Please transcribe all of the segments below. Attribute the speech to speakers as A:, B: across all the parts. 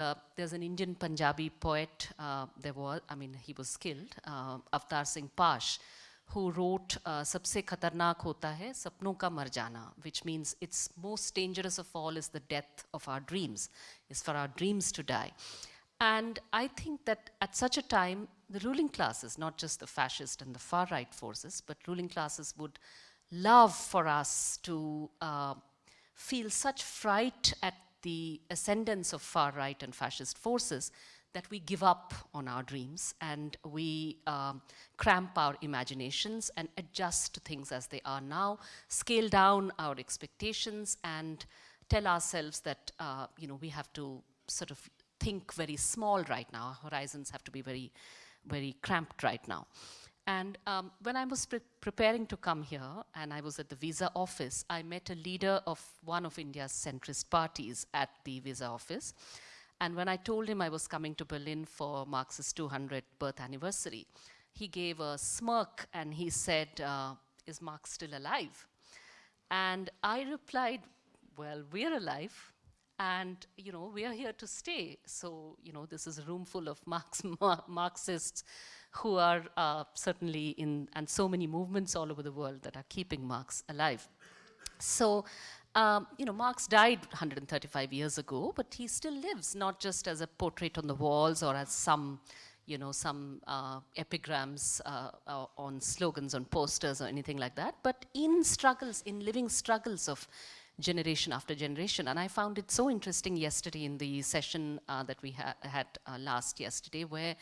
A: uh, there's an Indian Punjabi poet, uh, there was, I mean, he was killed, uh, Avtar Singh Pash, who wrote uh, Sabse Khatarnak Hota Hai, Sapno Ka Mar Jana, which means it's most dangerous of all is the death of our dreams, is for our dreams to die. And I think that at such a time, the ruling classes, not just the fascist and the far-right forces, but ruling classes would love for us to uh, feel such fright at the ascendance of far-right and fascist forces that we give up on our dreams and we um, cramp our imaginations and adjust to things as they are now, scale down our expectations and tell ourselves that, uh, you know, we have to sort of think very small right now. Our horizons have to be very, very cramped right now. And um, when I was pre preparing to come here and I was at the visa office, I met a leader of one of India's centrist parties at the visa office. And when I told him I was coming to Berlin for Marx's 200th birth anniversary, he gave a smirk and he said, uh, is Marx still alive? And I replied, well, we're alive and you know we are here to stay so you know this is a room full of Marx, Marxists who are uh, certainly in, and so many movements all over the world that are keeping Marx alive. So, um, you know, Marx died 135 years ago, but he still lives, not just as a portrait on the walls or as some, you know, some uh, epigrams uh, uh on slogans on posters or anything like that, but in struggles, in living struggles of generation after generation. And I found it so interesting yesterday in the session uh, that we ha had uh, last yesterday, where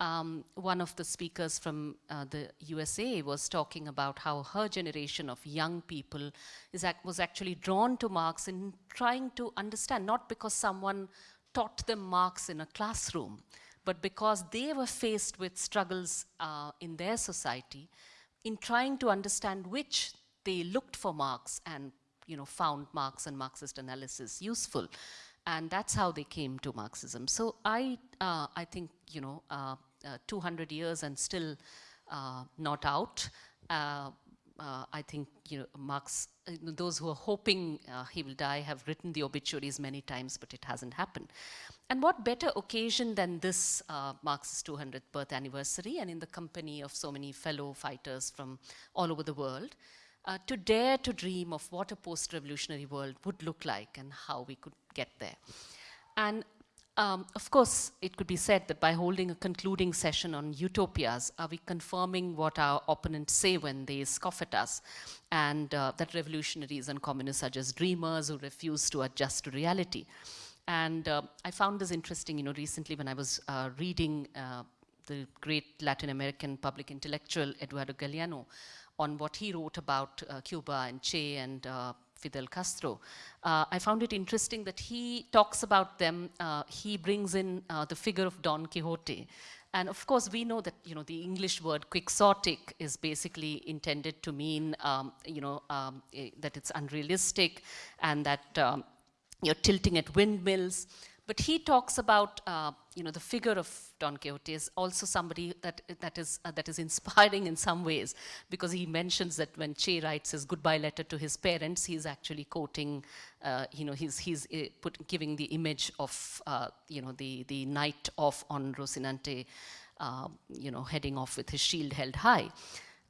A: um, one of the speakers from uh, the USA was talking about how her generation of young people ac was actually drawn to Marx in trying to understand, not because someone taught them Marx in a classroom, but because they were faced with struggles uh, in their society in trying to understand which they looked for Marx and you know, found Marx and Marxist analysis useful. And that's how they came to Marxism. So I, uh, I think, you know, uh, 200 years and still uh, not out. Uh, I think you know, Marx, those who are hoping he will die have written the obituaries many times, but it hasn't happened. And what better occasion than this uh, Marx's 200th birth anniversary and in the company of so many fellow fighters from all over the world uh, to dare to dream of what a post-revolutionary world would look like and how we could get there. And um, of course, it could be said that by holding a concluding session on utopias, are we confirming what our opponents say when they scoff at us, and uh, that revolutionaries and communists are just dreamers who refuse to adjust to reality? And uh, I found this interesting, you know, recently when I was uh, reading uh, the great Latin American public intellectual Eduardo Galeano on what he wrote about uh, Cuba and Che and uh, Fidel Castro. Uh, I found it interesting that he talks about them, uh, he brings in uh, the figure of Don Quixote. And of course, we know that, you know, the English word quixotic is basically intended to mean, um, you know, um, eh, that it's unrealistic and that um, you're tilting at windmills. But he talks about, uh, you know, the figure of Don Quixote is also somebody that, that, is, uh, that is inspiring in some ways, because he mentions that when Che writes his goodbye letter to his parents, he's actually quoting, uh, you know, he's, he's uh, put, giving the image of, uh, you know, the, the knight off on Rocinante, uh, you know, heading off with his shield held high.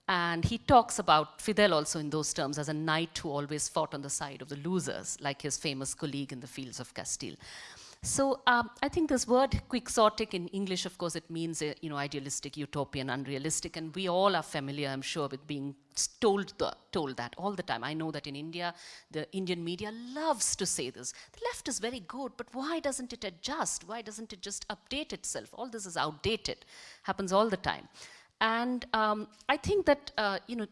A: And he talks about Fidel also in those terms as a knight who always fought on the side of the losers, like his famous colleague in the fields of Castile. So um, I think this word quixotic in English, of course, it means, you know, idealistic, utopian, unrealistic, and we all are familiar, I'm sure, with being told, the, told that all the time. I know that in India, the Indian media loves to say this. The left is very good, but why doesn't it adjust? Why doesn't it just update itself? All this is outdated, happens all the time. And um, I think that, uh, you know,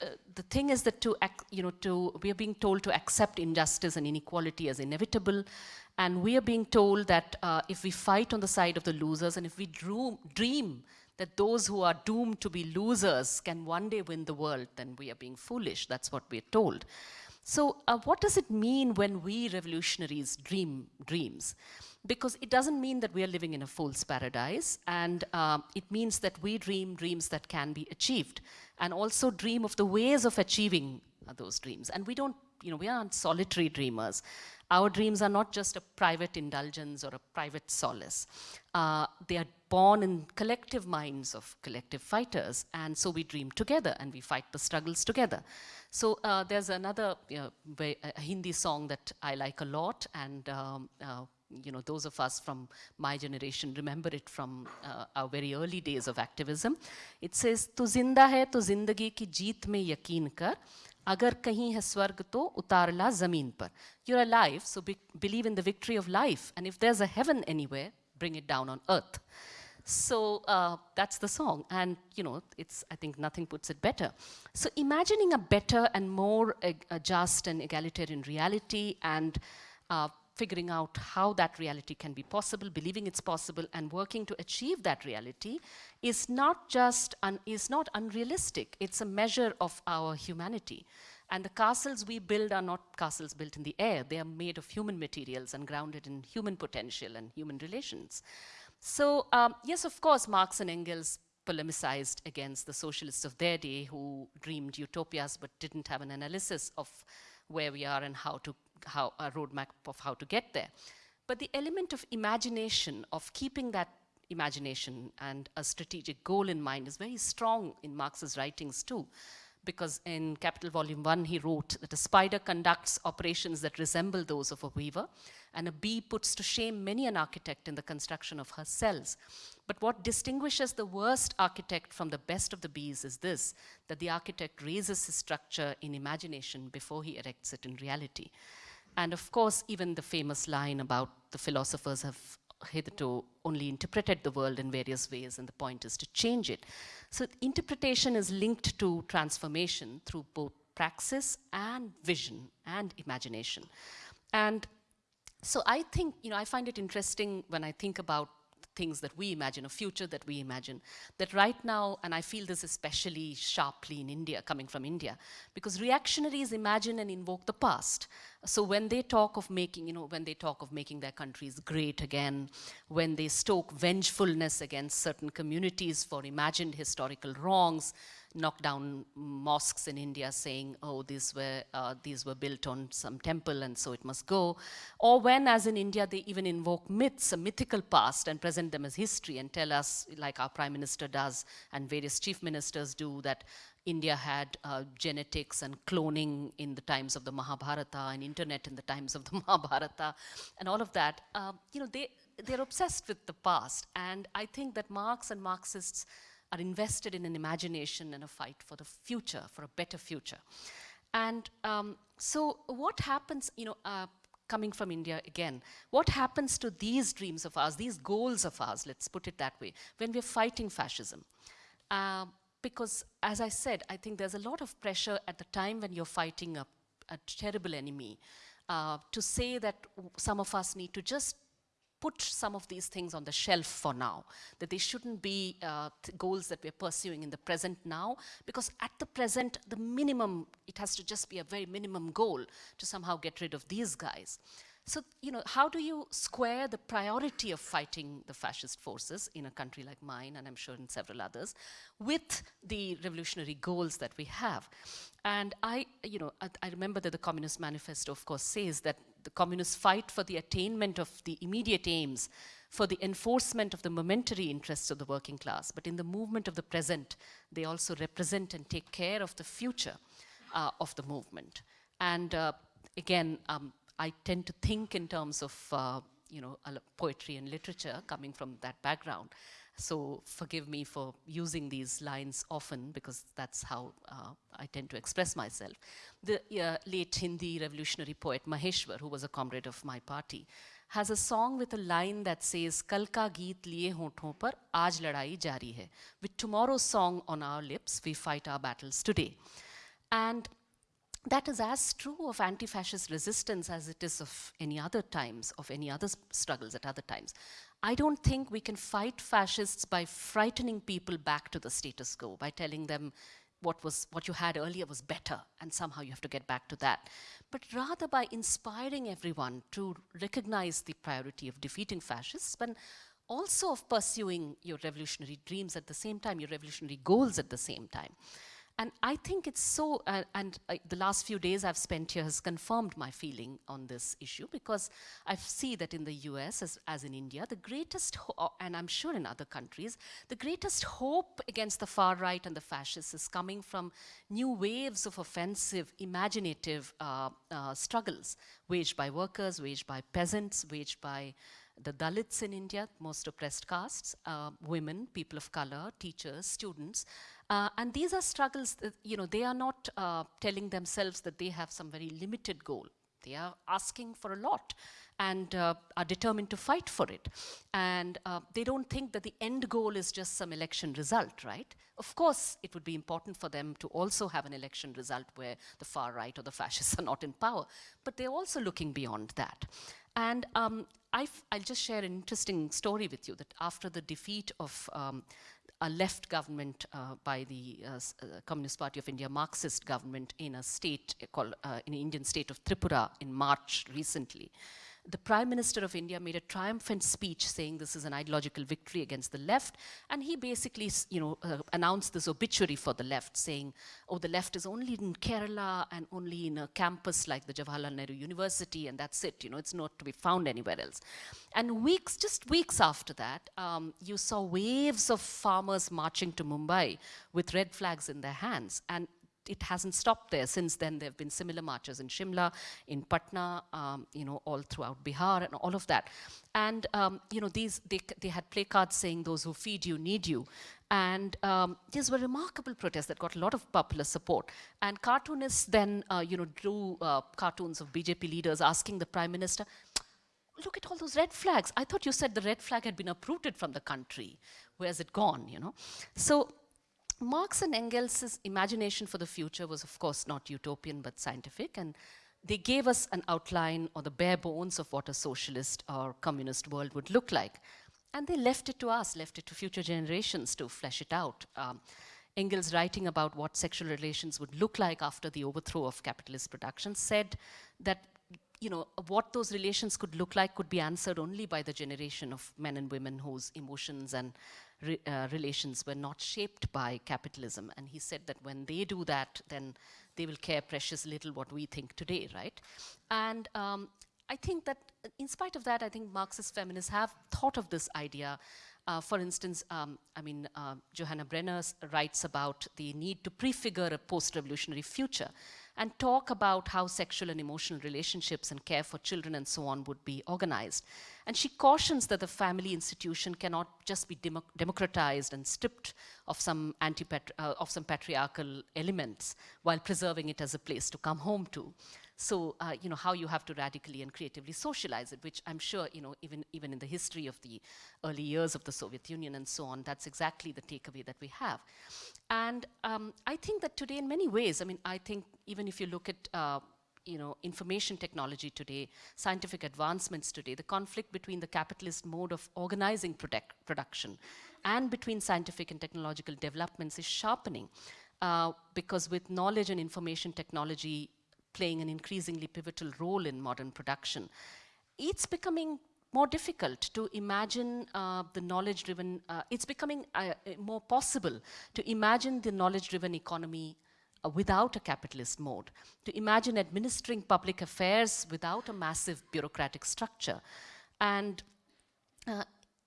A: uh, the thing is that to, you know, to, we are being told to accept injustice and inequality as inevitable, and we are being told that uh, if we fight on the side of the losers and if we dream that those who are doomed to be losers can one day win the world, then we are being foolish. That's what we're told. So uh, what does it mean when we revolutionaries dream dreams? Because it doesn't mean that we are living in a fool's paradise, and uh, it means that we dream dreams that can be achieved, and also dream of the ways of achieving uh, those dreams. And we don't, you know, we aren't solitary dreamers. Our dreams are not just a private indulgence or a private solace. Uh, they are born in collective minds of collective fighters, and so we dream together and we fight the struggles together. So uh, there's another you know, Hindi song that I like a lot, and um, uh, you know, those of us from my generation remember it from uh, our very early days of activism. It says, "Tu zinda hai, tu zindagi ki jeet mein yakin kar agar kahi hai swarg to utarla zameen par. You're alive, so be believe in the victory of life. And if there's a heaven anywhere, bring it down on earth. So uh, that's the song. And, you know, it's, I think nothing puts it better. So imagining a better and more just and egalitarian reality and uh, figuring out how that reality can be possible, believing it's possible, and working to achieve that reality is not just, is not unrealistic. It's a measure of our humanity. And the castles we build are not castles built in the air. They are made of human materials and grounded in human potential and human relations. So um, yes, of course, Marx and Engels polemicized against the socialists of their day who dreamed utopias but didn't have an analysis of where we are and how to how a roadmap of how to get there. But the element of imagination, of keeping that imagination and a strategic goal in mind is very strong in Marx's writings too. Because in Capital Volume 1, he wrote that a spider conducts operations that resemble those of a weaver, and a bee puts to shame many an architect in the construction of her cells. But what distinguishes the worst architect from the best of the bees is this, that the architect raises his structure in imagination before he erects it in reality. And of course, even the famous line about the philosophers have hitherto only interpreted the world in various ways, and the point is to change it. So interpretation is linked to transformation through both praxis and vision and imagination. And so I think, you know, I find it interesting when I think about things that we imagine, a future that we imagine, that right now, and I feel this especially sharply in India, coming from India, because reactionaries imagine and invoke the past. So when they talk of making, you know, when they talk of making their countries great again, when they stoke vengefulness against certain communities for imagined historical wrongs, knock down mosques in India saying, oh, these were, uh, these were built on some temple and so it must go. Or when, as in India, they even invoke myths, a mythical past and present them as history and tell us, like our prime minister does and various chief ministers do, that India had uh, genetics and cloning in the times of the Mahabharata and internet in the times of the Mahabharata and all of that. Uh, you know, they, they're obsessed with the past. And I think that Marx and Marxists are invested in an imagination and a fight for the future, for a better future. And um, so what happens, you know, uh, coming from India again, what happens to these dreams of ours, these goals of ours, let's put it that way, when we're fighting fascism? Uh, because as I said, I think there's a lot of pressure at the time when you're fighting a, a terrible enemy uh, to say that some of us need to just put some of these things on the shelf for now, that they shouldn't be uh, goals that we're pursuing in the present now, because at the present, the minimum, it has to just be a very minimum goal to somehow get rid of these guys. So, you know, how do you square the priority of fighting the fascist forces in a country like mine, and I'm sure in several others, with the revolutionary goals that we have? And I, you know, I, I remember that the Communist Manifesto, of course, says that the communists fight for the attainment of the immediate aims, for the enforcement of the momentary interests of the working class. But in the movement of the present, they also represent and take care of the future uh, of the movement. And uh, again, um, I tend to think in terms of, uh, you know, poetry and literature coming from that background. So forgive me for using these lines often because that's how uh, I tend to express myself. The uh, late Hindi revolutionary poet Maheshwar, who was a comrade of my party, has a song with a line that says, Kal ka geet liye honthon par, aaj ladai jari hai. With tomorrow's song on our lips, we fight our battles today. And that is as true of anti-fascist resistance as it is of any other times, of any other struggles at other times. I don't think we can fight fascists by frightening people back to the status quo, by telling them what, was, what you had earlier was better, and somehow you have to get back to that. But rather by inspiring everyone to recognize the priority of defeating fascists, but also of pursuing your revolutionary dreams at the same time, your revolutionary goals at the same time. And I think it's so, uh, and uh, the last few days I've spent here has confirmed my feeling on this issue because I see that in the US, as, as in India, the greatest, uh, and I'm sure in other countries, the greatest hope against the far right and the fascists is coming from new waves of offensive, imaginative uh, uh, struggles waged by workers, waged by peasants, waged by the Dalits in India, most oppressed castes, uh, women, people of color, teachers, students. Uh, and these are struggles, that, you know, they are not uh, telling themselves that they have some very limited goal. They are asking for a lot and uh, are determined to fight for it. And uh, they don't think that the end goal is just some election result, right? Of course, it would be important for them to also have an election result where the far right or the fascists are not in power, but they're also looking beyond that. And um, i will just share an interesting story with you that after the defeat of um, a left government uh, by the uh, uh, Communist Party of India, Marxist government in a state called, uh, in the Indian state of Tripura in March recently the Prime Minister of India made a triumphant speech saying this is an ideological victory against the left. And he basically, you know, uh, announced this obituary for the left saying, oh, the left is only in Kerala and only in a campus like the Jawaharlal Nehru University and that's it, you know, it's not to be found anywhere else. And weeks, just weeks after that, um, you saw waves of farmers marching to Mumbai with red flags in their hands. And it hasn't stopped there. Since then, there have been similar marches in Shimla, in Patna, um, you know, all throughout Bihar and all of that. And, um, you know, these, they, they had placards saying, those who feed you need you. And um, these were remarkable protests that got a lot of popular support. And cartoonists then, uh, you know, drew uh, cartoons of BJP leaders asking the prime minister, look at all those red flags. I thought you said the red flag had been uprooted from the country. Where's it gone, you know? So Marx and Engels' imagination for the future was, of course, not utopian but scientific, and they gave us an outline or the bare bones of what a socialist or communist world would look like. And they left it to us, left it to future generations to flesh it out. Um, Engels, writing about what sexual relations would look like after the overthrow of capitalist production, said that you know, what those relations could look like could be answered only by the generation of men and women whose emotions and re, uh, relations were not shaped by capitalism. And he said that when they do that, then they will care precious little what we think today, right? And um, I think that in spite of that, I think Marxist feminists have thought of this idea uh, for instance, um, I mean, uh, Johanna Brenner writes about the need to prefigure a post-revolutionary future and talk about how sexual and emotional relationships and care for children and so on would be organized. And she cautions that the family institution cannot just be demo democratized and stripped of some, anti uh, of some patriarchal elements while preserving it as a place to come home to. So, uh, you know, how you have to radically and creatively socialize it, which I'm sure, you know, even, even in the history of the early years of the Soviet Union and so on, that's exactly the takeaway that we have. And um, I think that today in many ways, I mean, I think even if you look at uh, you know, information technology today, scientific advancements today, the conflict between the capitalist mode of organizing product production and between scientific and technological developments is sharpening. Uh, because with knowledge and information technology playing an increasingly pivotal role in modern production, it's becoming more difficult to imagine uh, the knowledge-driven, uh, it's becoming uh, more possible to imagine the knowledge-driven economy uh, without a capitalist mode, to imagine administering public affairs without a massive bureaucratic structure. And uh,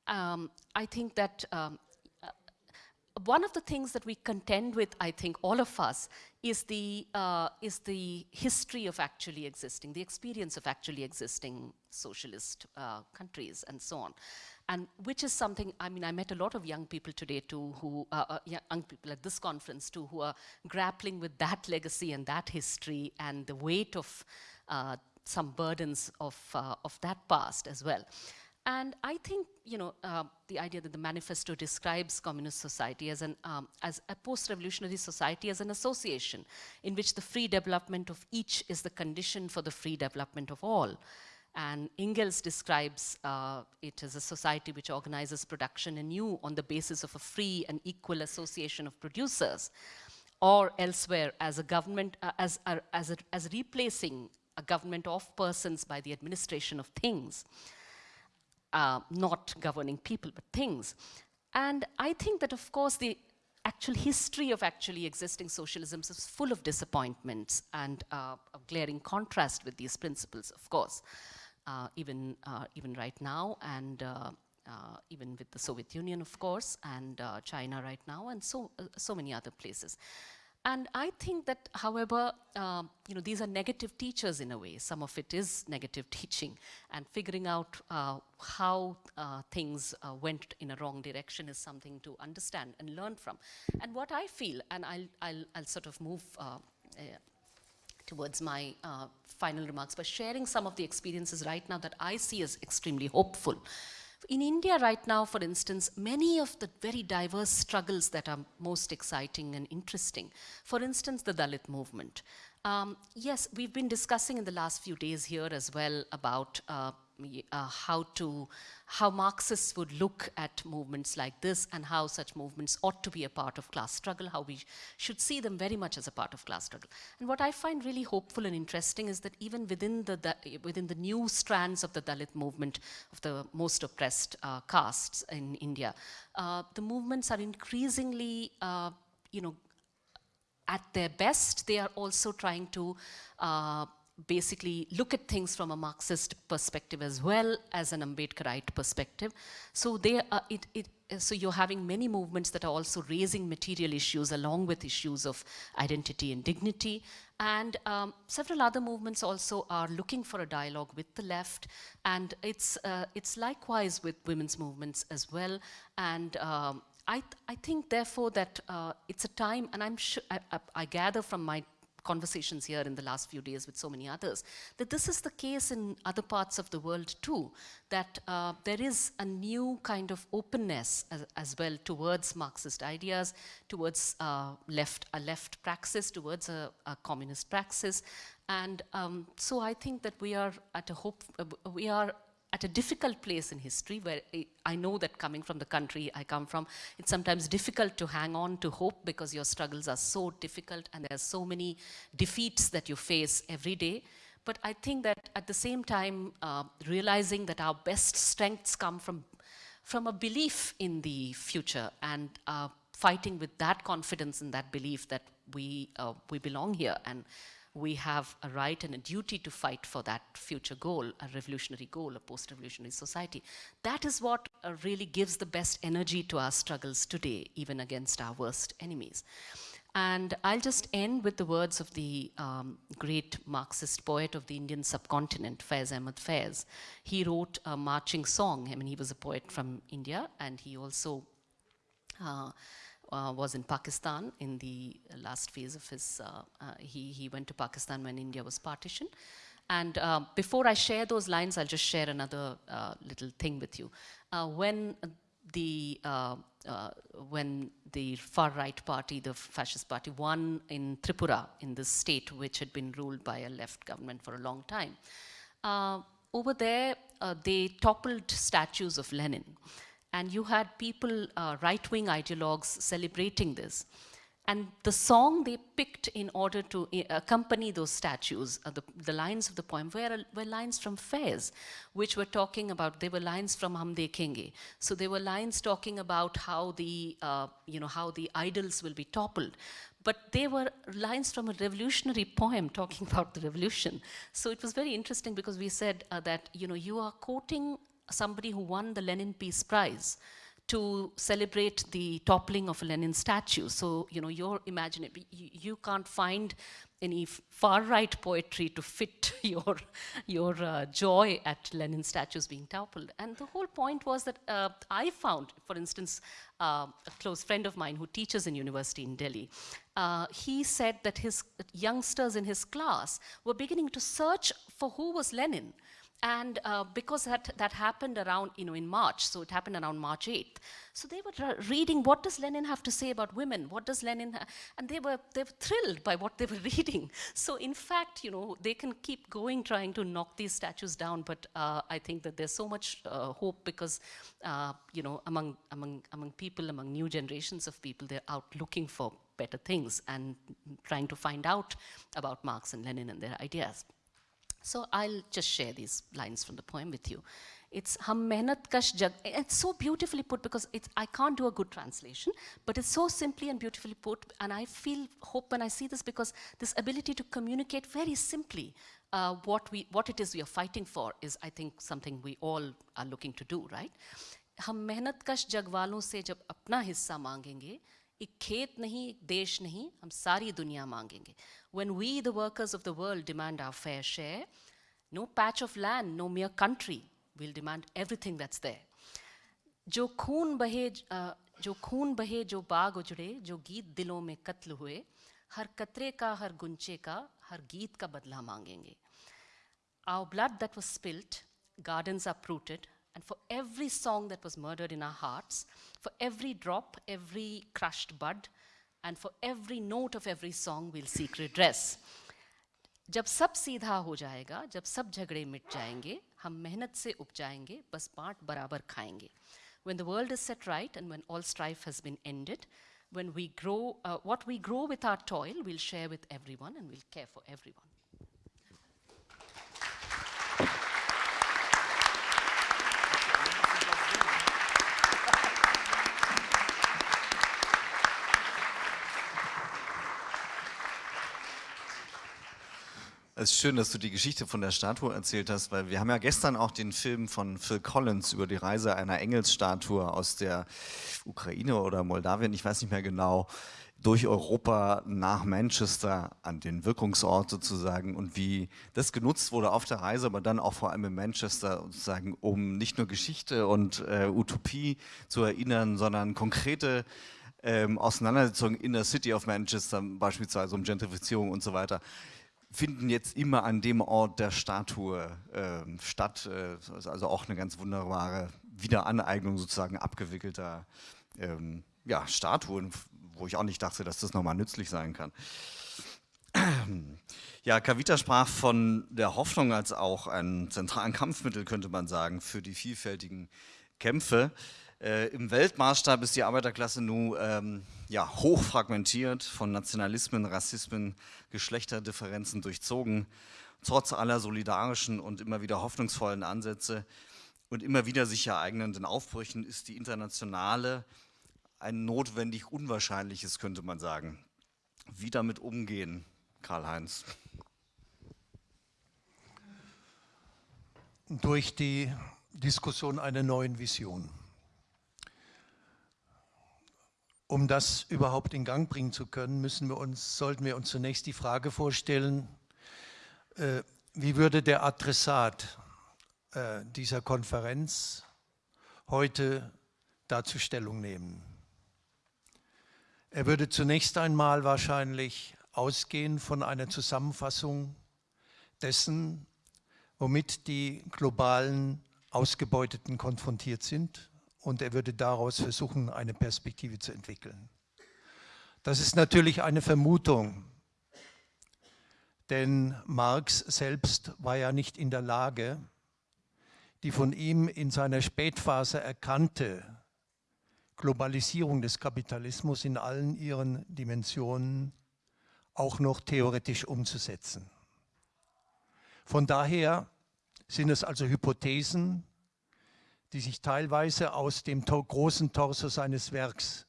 A: um, I think that um, one of the things that we contend with, I think, all of us, is the, uh, is the history of actually existing, the experience of actually existing socialist uh, countries and so on. And which is something, I mean, I met a lot of young people today too, who, uh, uh young people at this conference too, who are grappling with that legacy and that history and the weight of uh, some burdens of, uh, of that past as well. And I think, you know, uh, the idea that the manifesto describes communist society as, an, um, as a post-revolutionary society as an association in which the free development of each is the condition for the free development of all. And Engels describes uh, it as a society which organizes production anew on the basis of a free and equal association of producers, or elsewhere as a government, uh, as, a, as, a, as replacing a government of persons by the administration of things uh, not governing people, but things. And I think that, of course, the actual history of actually existing socialisms is full of disappointments and uh, a glaring contrast with these principles, of course, uh, even, uh, even right now and uh, uh, even with the Soviet Union, of course, and China right now, and so, so many other places. And I think that, however, uh, you know, these are negative teachers in a way. Some of it is negative teaching. And figuring out uh, how uh, things uh, went in a wrong direction is something to understand and learn from. And what I feel, and I'll, I'll, I'll sort of move uh, uh, towards my final remarks by sharing some of the experiences right now that I see as extremely hopeful. In India right now, for instance, many of the very diverse struggles that are most exciting and interesting, for instance, the Dalit movement. Um, yes, we've been discussing in the last few days here as well about uh, uh, how to, how Marxists would look at movements like this and how such movements ought to be a part of class struggle, how we should see them very much as a part of class struggle. And what I find really hopeful and interesting is that even within the, the within the new strands of the Dalit movement, of the most oppressed uh, castes in India, uh, the movements are increasingly, uh, you know, at their best, they are also trying to uh, basically look at things from a Marxist perspective as well as an Ambedkarite perspective. So they are, it, it, so you're having many movements that are also raising material issues along with issues of identity and dignity. And um, several other movements also are looking for a dialogue with the left. And it's, uh, it's likewise with women's movements as well. And um, I, th I think therefore that uh, it's a time, and I'm sure, I, I, I gather from my conversations here in the last few days with so many others, that this is the case in other parts of the world too, that uh, there is a new kind of openness as, as well towards Marxist ideas, towards uh, left, a left praxis, towards a, a communist praxis. And um, so I think that we are at a hope, uh, we are at a difficult place in history where I know that coming from the country I come from, it's sometimes difficult to hang on to hope because your struggles are so difficult and there are so many defeats that you face every day. But I think that at the same time, uh, realizing that our best strengths come from, from a belief in the future and uh, fighting with that confidence and that belief that we, uh, we belong here and we have a right and a duty to fight for that future goal, a revolutionary goal, a post-revolutionary society. That is what uh, really gives the best energy to our struggles today, even against our worst enemies. And I'll just end with the words of the um, great Marxist poet of the Indian subcontinent, Faiz Ahmad Faiz. He wrote a marching song. I mean, he was a poet from India, and he also uh, uh, was in Pakistan in the last phase of his, uh, uh, he, he went to Pakistan when India was partitioned. And uh, before I share those lines, I'll just share another uh, little thing with you. when the when the far right party, the fascist party, won in Tripura, in this state which had been ruled by a left government for a long time, over there they toppled statues of Lenin and you had people, uh, right-wing ideologues celebrating this. And the song they picked in order to uh, accompany those statues, uh, the, the, lines of the poem, were, were lines from Faiz, which were talking about, they were lines from Hum Dekhenge. So they were lines talking about how the, uh, you know, how the idols will be toppled. But they were lines from a revolutionary poem talking about the revolution. So it was very interesting because we said uh, that, you know, you are quoting somebody who won the Lenin Peace Prize to celebrate the toppling of a Lenin statue. So, you know, you're imagining, you, you can't find any far-right poetry to fit your, your uh, joy at Lenin statues being toppled. And the whole point was that uh, I found, for instance, uh, a close friend of mine who teaches in university in Delhi, uh, he said that his youngsters in his class were beginning to search for who was Lenin. And uh, because that, that happened around, you know, in March, so it happened around March 8th. So they were reading, what does Lenin have to say about women? What does Lenin, and they were, they were thrilled by what they were reading. So in fact, you know, they can keep going trying to knock these statues down, but uh, I think that there's so much uh, hope because, uh, you know, among, among, among people, among new generations of people, they're out looking for better things and trying to find out about Marx and Lenin and their ideas. So I'll just share these lines from the poem with you. It's hum mehnat kash jag. It's so beautifully put because it's, I can't do a good translation, but it's so simply and beautifully put. And I feel hope when I see this because this ability to communicate very simply uh, what, we, what it is we are fighting for is, I think, something we all are looking to do, right? हम मेहनत कश जग वालों से जब अपना हिस्सा मांगेंगे एक खेत नहीं, एक देश नहीं, हम सारी दुनिया मांगेंगे। When we the workers of the world demand our fair share no patch of land no mere country will demand everything that's there जो खून बहे जो खून बहे, जो बाग उजड़े, जो गीत दिलों में कत्ल हुए, हर कतरे का, हर गुंचे का, हर गीत का बदला मांगेंगे। आओ blood that was spilt gardens are sprouted and for every song that was murdered in our hearts, for every drop, every crushed bud, and for every note of every song, we'll seek redress. जब सब सीधा हो जाएगा जब सब झगड़े मिट जाएंगे हम मेहनत से उपजाएंगे बस बांट बराबर खाएंगे when the world is set right and when all strife has been ended when we grow uh, what we grow with our toil we'll share with everyone and we'll care for everyone
B: Es ist schön, dass du die Geschichte von der Statue erzählt hast, weil wir haben ja gestern auch den Film von Phil Collins über die Reise einer Engelsstatue aus der Ukraine oder Moldawien, ich weiß nicht mehr genau, durch Europa nach Manchester an den Wirkungsort sozusagen und wie das genutzt wurde auf der Reise, aber dann auch vor allem in Manchester sozusagen, um nicht nur Geschichte und äh, Utopie zu erinnern, sondern konkrete ähm, Auseinandersetzungen in der City of Manchester, beispielsweise um Gentrifizierung und so weiter, finden jetzt immer an dem Ort der Statue äh, statt. Äh, also auch eine ganz wunderbare Wiederaneignung sozusagen abgewickelter ähm, ja, Statuen, wo ich auch nicht dachte, dass das nochmal nützlich sein kann. Ja, Kavita sprach von der Hoffnung als auch einem zentralen Kampfmittel, könnte man sagen, für die vielfältigen Kämpfe. Äh, Im Weltmaßstab ist die Arbeiterklasse nun ähm, ja, hoch von Nationalismen, Rassismen, Geschlechterdifferenzen durchzogen, trotz aller solidarischen und immer wieder hoffnungsvollen Ansätze und immer wieder sich ereignenden Aufbrüchen ist die internationale ein notwendig Unwahrscheinliches, könnte man sagen. Wie damit umgehen, Karl-Heinz?
C: Durch die Diskussion einer neuen Vision. Um das überhaupt in Gang bringen zu können, müssen wir uns, sollten wir uns zunächst die Frage vorstellen, äh, wie würde der Adressat äh, dieser Konferenz heute dazu Stellung nehmen? Er würde zunächst einmal wahrscheinlich ausgehen von einer Zusammenfassung dessen, womit die globalen Ausgebeuteten konfrontiert sind und er würde daraus versuchen, eine Perspektive zu entwickeln. Das ist natürlich eine Vermutung, denn Marx selbst war ja nicht in der Lage, die von ihm in seiner Spätphase erkannte Globalisierung des Kapitalismus in allen ihren Dimensionen auch noch theoretisch umzusetzen. Von daher sind es also Hypothesen, die sich teilweise aus dem großen Torso seines Werks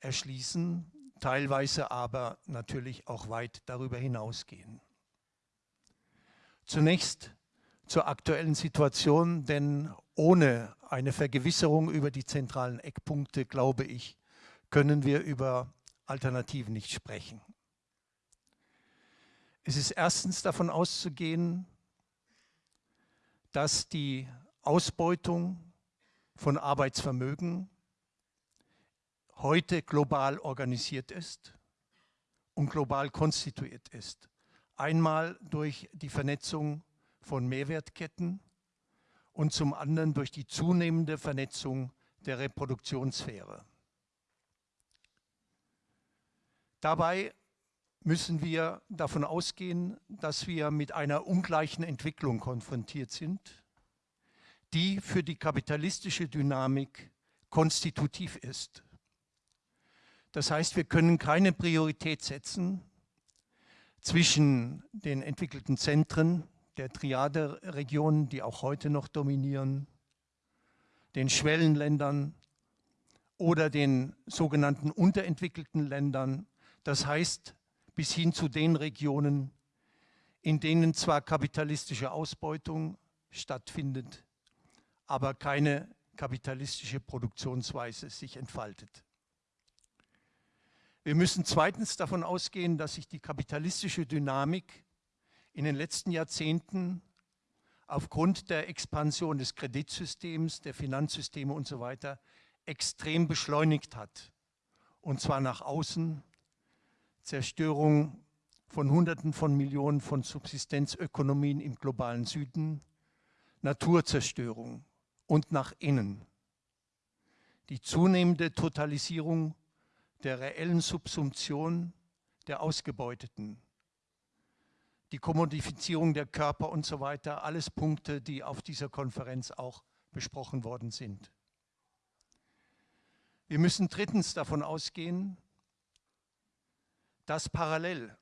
C: erschließen, teilweise aber natürlich auch weit darüber hinausgehen. Zunächst zur aktuellen Situation, denn ohne eine Vergewisserung über die zentralen Eckpunkte, glaube ich, können wir über Alternativen nicht sprechen. Es ist erstens davon auszugehen, dass die Ausbeutung von Arbeitsvermögen heute global organisiert ist und global konstituiert ist. Einmal durch die Vernetzung von Mehrwertketten und zum anderen durch die zunehmende Vernetzung der Reproduktionssphäre. Dabei müssen wir davon ausgehen, dass wir mit einer ungleichen Entwicklung konfrontiert sind die für die kapitalistische Dynamik konstitutiv ist. Das heißt, wir können keine Priorität setzen zwischen den entwickelten Zentren der Triade-Regionen, die auch heute noch dominieren, den Schwellenländern oder den sogenannten unterentwickelten Ländern, das heißt bis hin zu den Regionen, in denen zwar kapitalistische Ausbeutung stattfindet, aber keine kapitalistische Produktionsweise sich entfaltet. Wir müssen zweitens davon ausgehen, dass sich die kapitalistische Dynamik in den letzten Jahrzehnten aufgrund der Expansion des Kreditsystems, der Finanzsysteme und so weiter extrem beschleunigt hat. Und zwar nach außen, Zerstörung von Hunderten von Millionen von Subsistenzökonomien im globalen Süden, Naturzerstörung und nach innen. Die zunehmende Totalisierung der reellen Subsumption der Ausgebeuteten, die Kommodifizierung der Körper und so weiter, alles Punkte, die auf dieser Konferenz auch besprochen worden sind. Wir müssen drittens davon ausgehen, dass parallel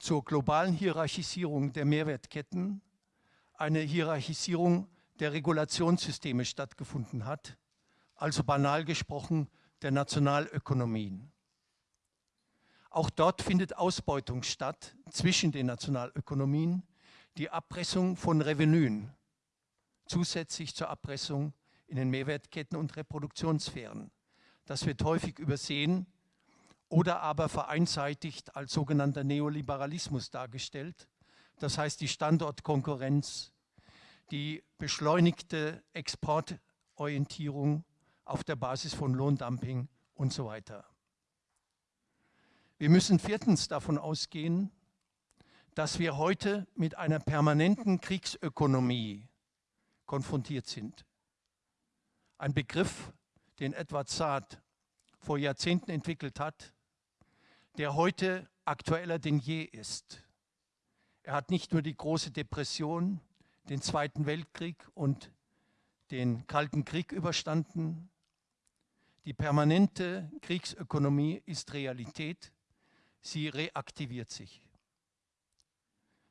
C: zur globalen Hierarchisierung der Mehrwertketten eine Hierarchisierung der Regulationssysteme stattgefunden hat, also banal gesprochen der Nationalökonomien. Auch dort findet Ausbeutung statt zwischen den Nationalökonomien, die Abpressung von Revenuen, zusätzlich zur Abpressung in den Mehrwertketten und Reproduktionssphären. Das wird häufig übersehen oder aber vereinseitigt als sogenannter Neoliberalismus dargestellt. Das heißt die Standortkonkurrenz, die beschleunigte Exportorientierung auf der Basis von Lohndumping und so weiter. Wir müssen viertens davon ausgehen, dass wir heute mit einer permanenten Kriegsökonomie konfrontiert sind. Ein Begriff, den Edward Saad vor Jahrzehnten entwickelt hat, der heute aktueller denn je ist. Er hat nicht nur die große Depression, den Zweiten Weltkrieg und den Kalten Krieg überstanden. Die permanente Kriegsökonomie ist Realität. Sie reaktiviert sich.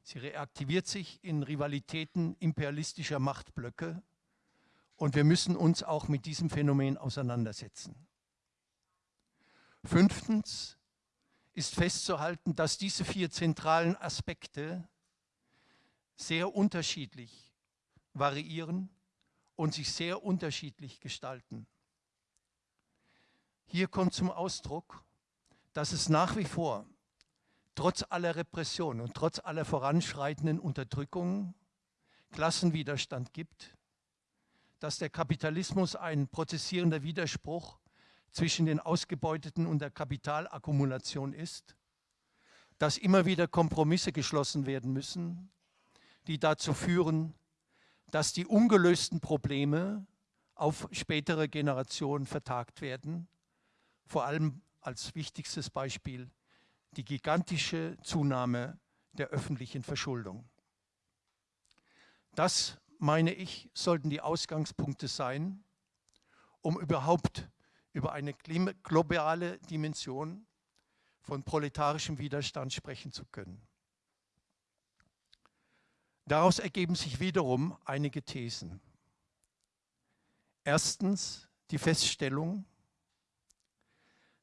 C: Sie reaktiviert sich in Rivalitäten imperialistischer Machtblöcke und wir müssen uns auch mit diesem Phänomen auseinandersetzen. Fünftens ist festzuhalten, dass diese vier zentralen Aspekte sehr unterschiedlich variieren und sich sehr unterschiedlich gestalten. Hier kommt zum Ausdruck, dass es nach wie vor trotz aller Repression und trotz aller voranschreitenden Unterdrückungen Klassenwiderstand gibt, dass der Kapitalismus ein prozessierender Widerspruch zwischen den Ausgebeuteten und der Kapitalakkumulation ist, dass immer wieder Kompromisse geschlossen werden müssen, die dazu führen, dass die ungelösten Probleme auf spätere Generationen vertagt werden, vor allem als wichtigstes Beispiel die gigantische Zunahme der öffentlichen Verschuldung. Das, meine ich, sollten die Ausgangspunkte sein, um überhaupt über eine globale Dimension von proletarischem Widerstand sprechen zu können. Daraus ergeben sich wiederum einige Thesen. Erstens die Feststellung,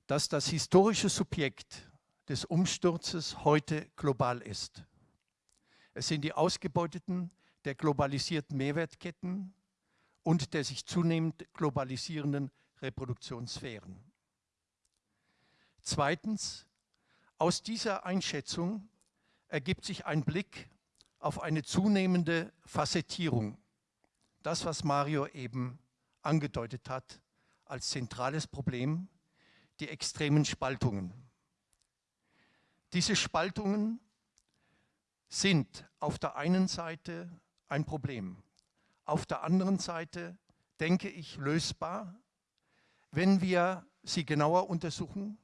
C: dass das historische Subjekt des Umsturzes heute global ist. Es sind die Ausgebeuteten der globalisierten Mehrwertketten und der sich zunehmend globalisierenden Reproduktionssphären. Zweitens, aus dieser Einschätzung ergibt sich ein Blick auf eine zunehmende Facettierung. Das, was Mario eben angedeutet hat als zentrales Problem, die extremen Spaltungen. Diese Spaltungen sind auf der einen Seite ein Problem. Auf der anderen Seite denke ich lösbar, wenn wir sie genauer untersuchen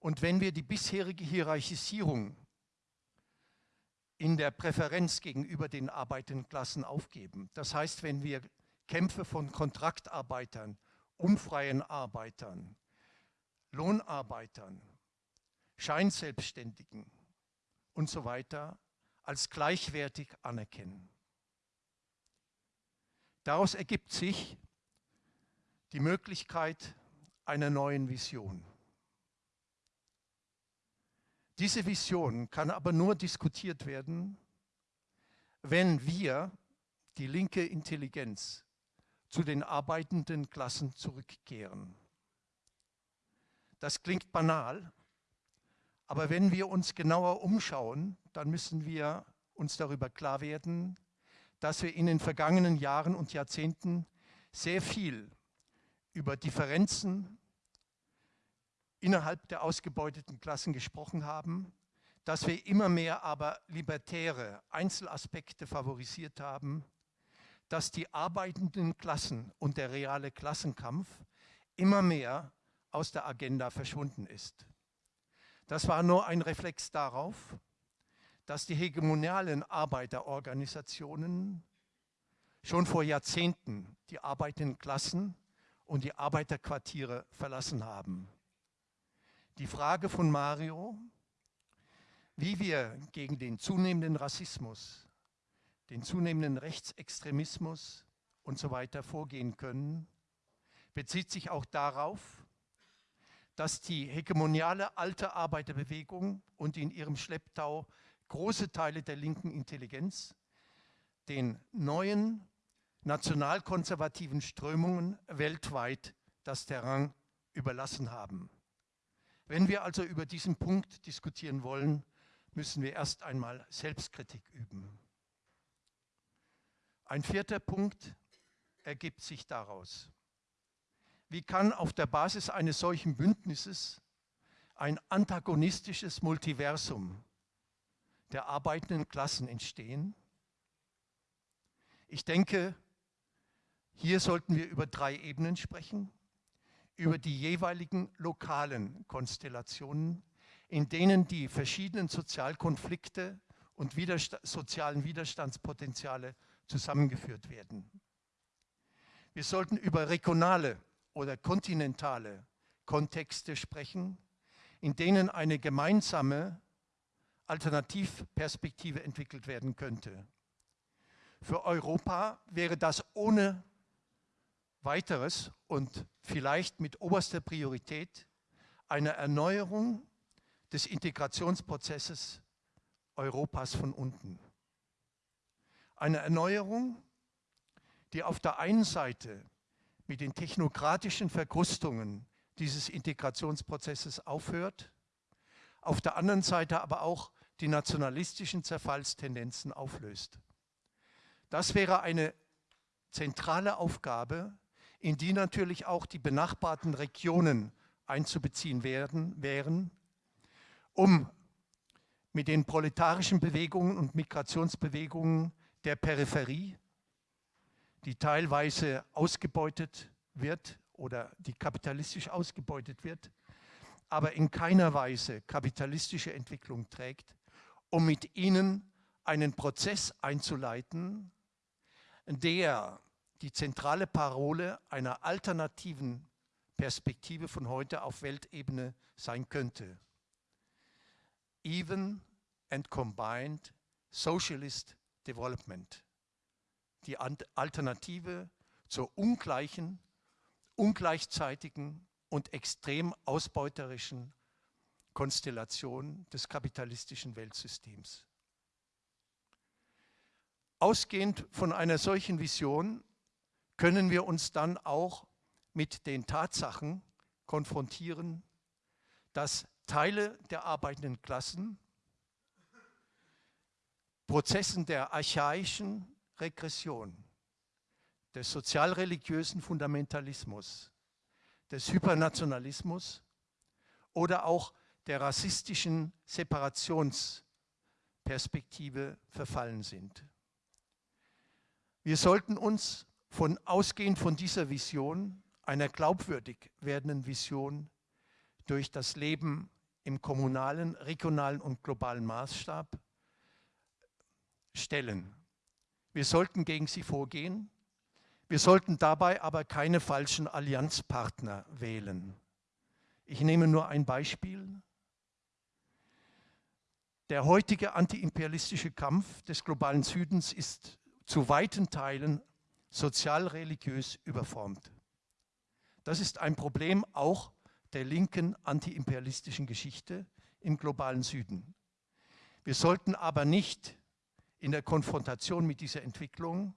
C: und wenn wir die bisherige Hierarchisierung in der Präferenz gegenüber den arbeitenden Klassen aufgeben. Das heißt, wenn wir Kämpfe von Kontraktarbeitern, unfreien Arbeitern, Lohnarbeitern, Scheinselbstständigen und so weiter als gleichwertig anerkennen. Daraus ergibt sich die Möglichkeit einer neuen Vision. Diese Vision kann aber nur diskutiert werden, wenn wir, die linke Intelligenz, zu den arbeitenden Klassen zurückkehren. Das klingt banal, aber wenn wir uns genauer umschauen, dann müssen wir uns darüber klar werden, dass wir in den vergangenen Jahren und Jahrzehnten sehr viel über Differenzen innerhalb der ausgebeuteten Klassen gesprochen haben, dass wir immer mehr aber libertäre Einzelaspekte favorisiert haben, dass die arbeitenden Klassen und der reale Klassenkampf immer mehr aus der Agenda verschwunden ist. Das war nur ein Reflex darauf, dass die hegemonialen Arbeiterorganisationen schon vor Jahrzehnten die arbeitenden Klassen und die Arbeiterquartiere verlassen haben. Die Frage von Mario, wie wir gegen den zunehmenden Rassismus, den zunehmenden Rechtsextremismus und so weiter vorgehen können, bezieht sich auch darauf, dass die hegemoniale alte Arbeiterbewegung und in ihrem Schlepptau große Teile der linken Intelligenz den neuen nationalkonservativen Strömungen weltweit das Terrain überlassen haben. Wenn wir also über diesen Punkt diskutieren wollen, müssen wir erst einmal Selbstkritik üben. Ein vierter Punkt ergibt sich daraus. Wie kann auf der Basis eines solchen Bündnisses ein antagonistisches Multiversum der arbeitenden Klassen entstehen? Ich denke, hier sollten wir über drei Ebenen sprechen. Über die jeweiligen lokalen Konstellationen, in denen die verschiedenen Sozialkonflikte und Widersta sozialen Widerstandspotenziale zusammengeführt werden. Wir sollten über regionale oder kontinentale Kontexte sprechen, in denen eine gemeinsame Alternativperspektive entwickelt werden könnte. Für Europa wäre das ohne weiteres und vielleicht mit oberster Priorität eine Erneuerung des Integrationsprozesses Europas von unten. Eine Erneuerung, die auf der einen Seite mit den technokratischen Verkrustungen dieses Integrationsprozesses aufhört, auf der anderen Seite aber auch die nationalistischen Zerfallstendenzen auflöst. Das wäre eine zentrale Aufgabe, in die natürlich auch die benachbarten Regionen einzubeziehen werden, wären, um mit den proletarischen Bewegungen und Migrationsbewegungen der Peripherie, die teilweise ausgebeutet wird oder die kapitalistisch ausgebeutet wird, aber in keiner Weise kapitalistische Entwicklung trägt, um mit ihnen einen Prozess einzuleiten, der die zentrale Parole einer alternativen Perspektive von heute auf Weltebene sein könnte. Even and Combined Socialist Development. Die Alternative zur ungleichen, ungleichzeitigen und extrem ausbeuterischen Konstellation des kapitalistischen Weltsystems. Ausgehend von einer solchen Vision können wir uns dann auch mit den Tatsachen konfrontieren, dass Teile der arbeitenden Klassen Prozessen der archaischen Regression, des sozialreligiösen Fundamentalismus, des Hypernationalismus oder auch der rassistischen Separationsperspektive verfallen sind. Wir sollten uns von ausgehend von dieser Vision, einer glaubwürdig werdenden Vision, durch das Leben im kommunalen, regionalen und globalen Maßstab stellen. Wir sollten gegen sie vorgehen. Wir sollten dabei aber keine falschen Allianzpartner wählen. Ich nehme nur ein Beispiel. Der heutige antiimperialistische Kampf des globalen Südens ist zu weiten Teilen sozial-religiös überformt. Das ist ein Problem auch der linken antiimperialistischen Geschichte im globalen Süden. Wir sollten aber nicht in der Konfrontation mit dieser Entwicklung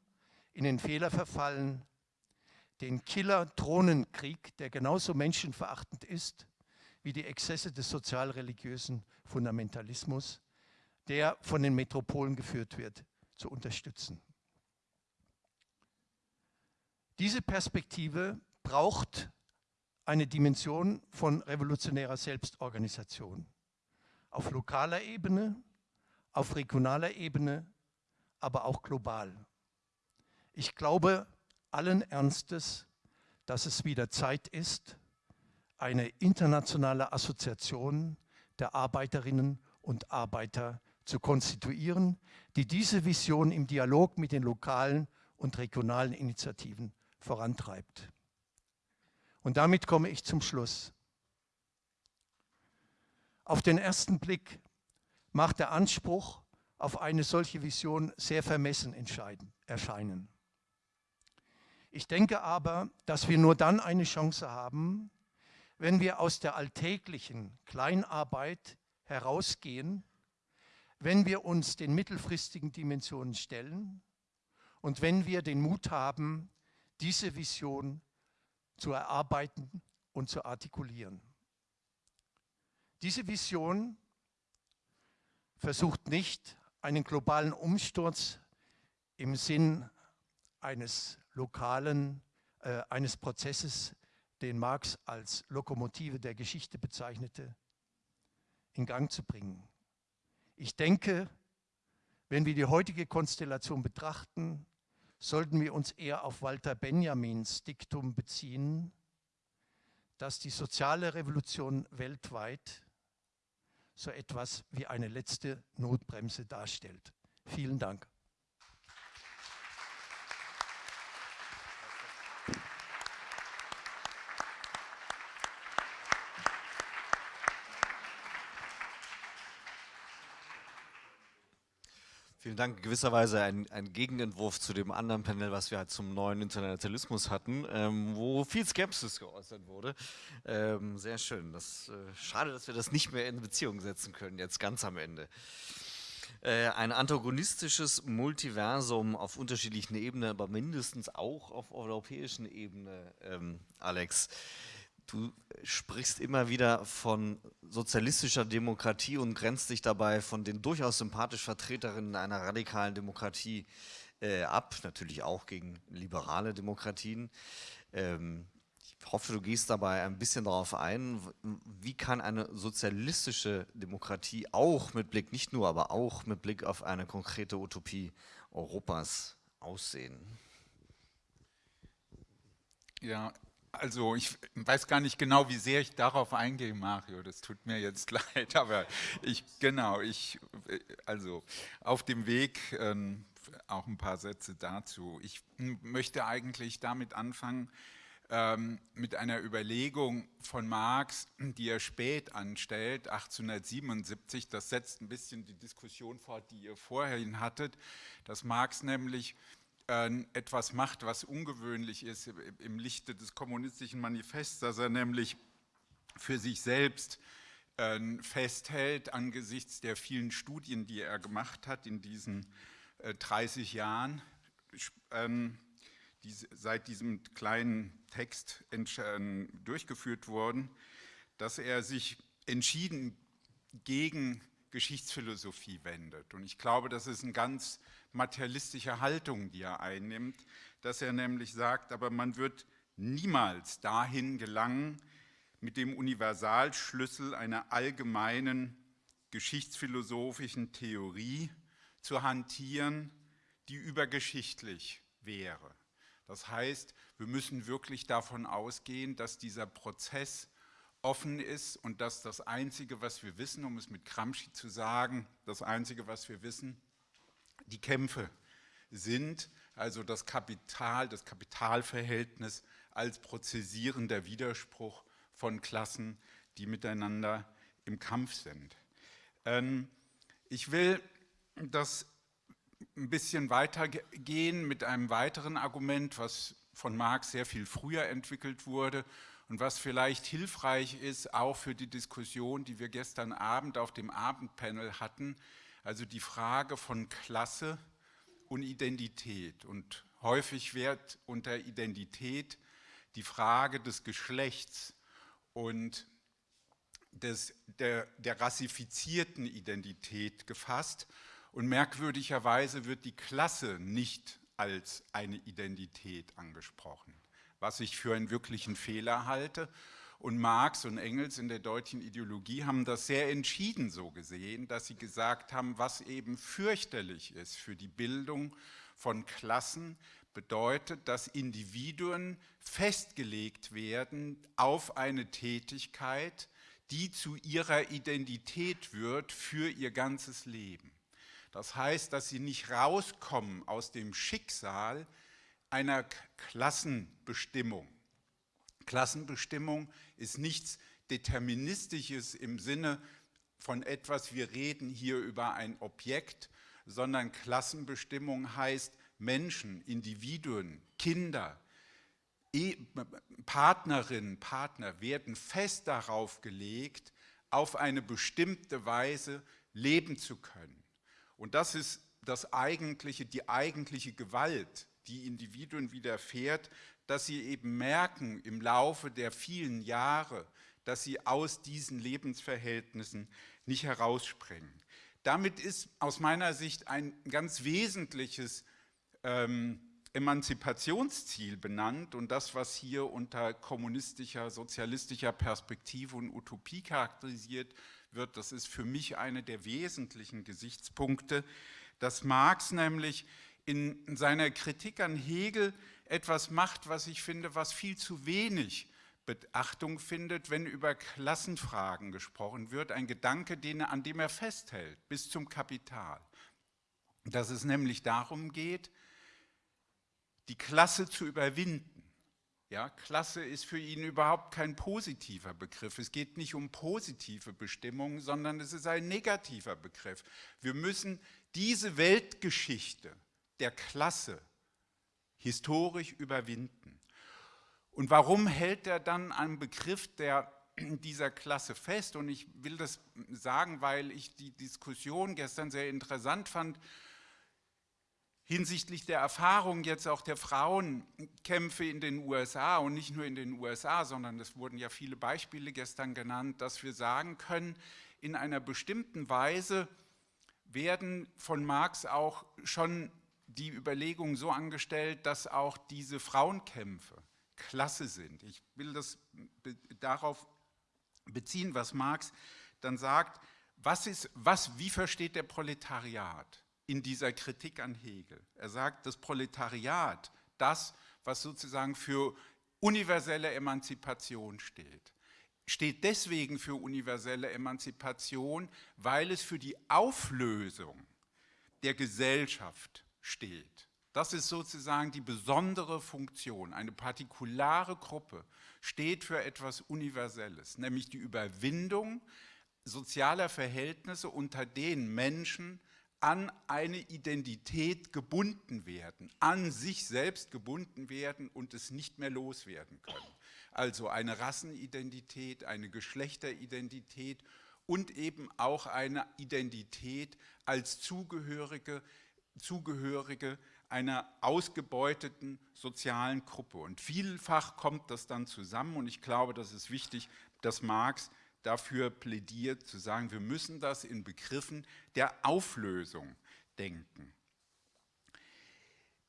C: in den Fehler verfallen, den Killer-Drohnenkrieg, der genauso menschenverachtend ist wie die Exzesse des sozial-religiösen Fundamentalismus, der von den Metropolen geführt wird, zu unterstützen. Diese Perspektive braucht eine Dimension von revolutionärer Selbstorganisation auf lokaler Ebene, auf regionaler Ebene, aber auch global. Ich glaube allen Ernstes, dass es wieder Zeit ist, eine internationale Assoziation der Arbeiterinnen und Arbeiter zu konstituieren, die diese Vision im Dialog mit den lokalen und regionalen Initiativen vorantreibt. Und damit komme ich zum Schluss. Auf den ersten Blick macht der Anspruch auf eine solche Vision sehr vermessen erscheinen. Ich denke aber, dass wir nur dann eine Chance haben, wenn wir aus der alltäglichen Kleinarbeit herausgehen, wenn wir uns den mittelfristigen Dimensionen stellen und wenn wir den Mut haben, diese Vision zu erarbeiten und zu artikulieren. Diese Vision versucht nicht, einen globalen Umsturz im Sinn eines lokalen, äh, eines Prozesses, den Marx als Lokomotive der Geschichte bezeichnete, in Gang zu bringen. Ich denke, wenn wir die heutige Konstellation betrachten, sollten wir uns eher auf Walter Benjamins Diktum beziehen, dass die soziale Revolution weltweit so etwas wie eine letzte Notbremse darstellt. Vielen Dank.
B: Vielen Dank. Gewisserweise ein, ein, Gegenentwurf zu dem anderen Panel, was wir halt zum neuen Internationalismus hatten, ähm, wo viel Skepsis geäußert wurde. Ähm, sehr schön. Das, äh, schade, dass wir das nicht mehr in Beziehung setzen können, jetzt ganz am Ende. Äh, ein antagonistisches Multiversum auf unterschiedlichen Ebenen, aber mindestens auch auf europäischen Ebene, ähm, Alex. Du sprichst immer wieder von sozialistischer Demokratie und grenzt dich dabei von den durchaus sympathischen Vertreterinnen einer radikalen Demokratie äh, ab, natürlich auch gegen liberale Demokratien. Ähm, ich hoffe, du gehst dabei ein bisschen darauf ein, wie kann eine sozialistische Demokratie auch mit Blick, nicht nur, aber auch mit Blick auf eine konkrete Utopie Europas aussehen?
D: Ja, also ich weiß gar nicht genau, wie sehr ich darauf eingehe, Mario. Das tut mir jetzt leid, aber ich genau, ich also auf dem Weg ähm, auch ein paar Sätze dazu. Ich möchte eigentlich damit anfangen ähm, mit einer Überlegung von Marx, die er spät anstellt, 1877. Das setzt ein bisschen die Diskussion fort, die ihr vorhin hattet, dass Marx nämlich äh, etwas macht, was ungewöhnlich ist im Lichte des kommunistischen Manifests, dass er nämlich für sich selbst äh, festhält angesichts der vielen Studien, die er gemacht hat in diesen 30 äh, Jahren, ähm, die seit diesem kleinen Text durchgeführt wurden, dass er sich entschieden gegen Geschichtsphilosophie wendet. Und ich glaube, das ist ein ganz materialistische Haltung, die er einnimmt, dass er nämlich sagt, aber man wird niemals dahin gelangen, mit dem Universalschlüssel einer allgemeinen geschichtsphilosophischen Theorie zu hantieren, die übergeschichtlich wäre. Das heißt, wir müssen wirklich davon ausgehen, dass dieser Prozess offen ist und dass das Einzige, was wir wissen, um es mit Gramsci zu sagen, das Einzige, was wir wissen, die Kämpfe sind, also das Kapital, das Kapitalverhältnis als prozessierender Widerspruch von Klassen, die miteinander im Kampf sind. Ähm, ich will das ein bisschen weitergehen mit einem weiteren Argument, was von Marx sehr viel früher entwickelt wurde und was vielleicht hilfreich ist, auch für die Diskussion, die wir gestern Abend auf dem Abendpanel hatten, also die Frage von Klasse und Identität. Und häufig wird unter Identität die Frage des Geschlechts und des, der, der rassifizierten Identität gefasst. Und merkwürdigerweise wird die Klasse nicht als eine Identität angesprochen, was ich für einen wirklichen Fehler halte. Und Marx und Engels in der deutschen Ideologie haben das sehr entschieden so gesehen, dass sie gesagt haben, was eben fürchterlich ist für die Bildung von Klassen, bedeutet, dass Individuen festgelegt werden auf eine Tätigkeit, die zu ihrer Identität wird für ihr ganzes Leben. Das heißt, dass sie nicht rauskommen aus dem Schicksal einer Klassenbestimmung. Klassenbestimmung ist nichts Deterministisches im Sinne von etwas, wir reden hier über ein Objekt, sondern Klassenbestimmung heißt Menschen, Individuen, Kinder, e Partnerinnen, Partner werden fest darauf gelegt, auf eine bestimmte Weise leben zu können. Und das ist das eigentliche, die eigentliche Gewalt, die Individuen widerfährt, dass sie eben merken im Laufe der vielen Jahre, dass sie aus diesen Lebensverhältnissen nicht herausspringen. Damit ist aus meiner Sicht ein ganz wesentliches ähm, Emanzipationsziel benannt und das, was hier unter kommunistischer, sozialistischer Perspektive und Utopie charakterisiert wird, das ist für mich einer der wesentlichen Gesichtspunkte, dass Marx nämlich in seiner Kritik an Hegel etwas macht, was ich finde, was viel zu wenig Beachtung findet, wenn über Klassenfragen gesprochen wird, ein Gedanke, den, an dem er festhält, bis zum Kapital. Dass es nämlich darum geht, die Klasse zu überwinden. Ja, Klasse ist für ihn überhaupt kein positiver Begriff. Es geht nicht um positive Bestimmungen, sondern es ist ein negativer Begriff. Wir müssen diese Weltgeschichte der Klasse historisch überwinden. Und warum hält er dann einen Begriff der, dieser Klasse fest? Und ich will das sagen, weil ich die Diskussion gestern sehr interessant fand hinsichtlich der Erfahrung jetzt auch der Frauenkämpfe in den USA und nicht nur in den USA, sondern es wurden ja viele Beispiele gestern genannt, dass wir sagen können, in einer bestimmten Weise werden von Marx auch schon die Überlegungen so angestellt, dass auch diese Frauenkämpfe Klasse sind. Ich will das darauf beziehen, was Marx dann sagt, was ist, was, wie versteht der Proletariat? in dieser Kritik an Hegel. Er sagt, das Proletariat, das, was sozusagen für universelle Emanzipation steht, steht deswegen für universelle Emanzipation, weil es für die Auflösung der Gesellschaft steht. Das ist sozusagen die besondere Funktion. Eine partikulare Gruppe steht für etwas Universelles, nämlich die Überwindung sozialer Verhältnisse, unter denen Menschen an eine Identität gebunden werden, an sich selbst gebunden werden und es nicht mehr loswerden können. Also eine Rassenidentität, eine Geschlechteridentität und eben auch eine Identität als Zugehörige, Zugehörige einer ausgebeuteten sozialen Gruppe. Und vielfach kommt das dann zusammen und ich glaube, das ist wichtig, dass Marx dafür plädiert, zu sagen, wir müssen das in Begriffen der Auflösung denken.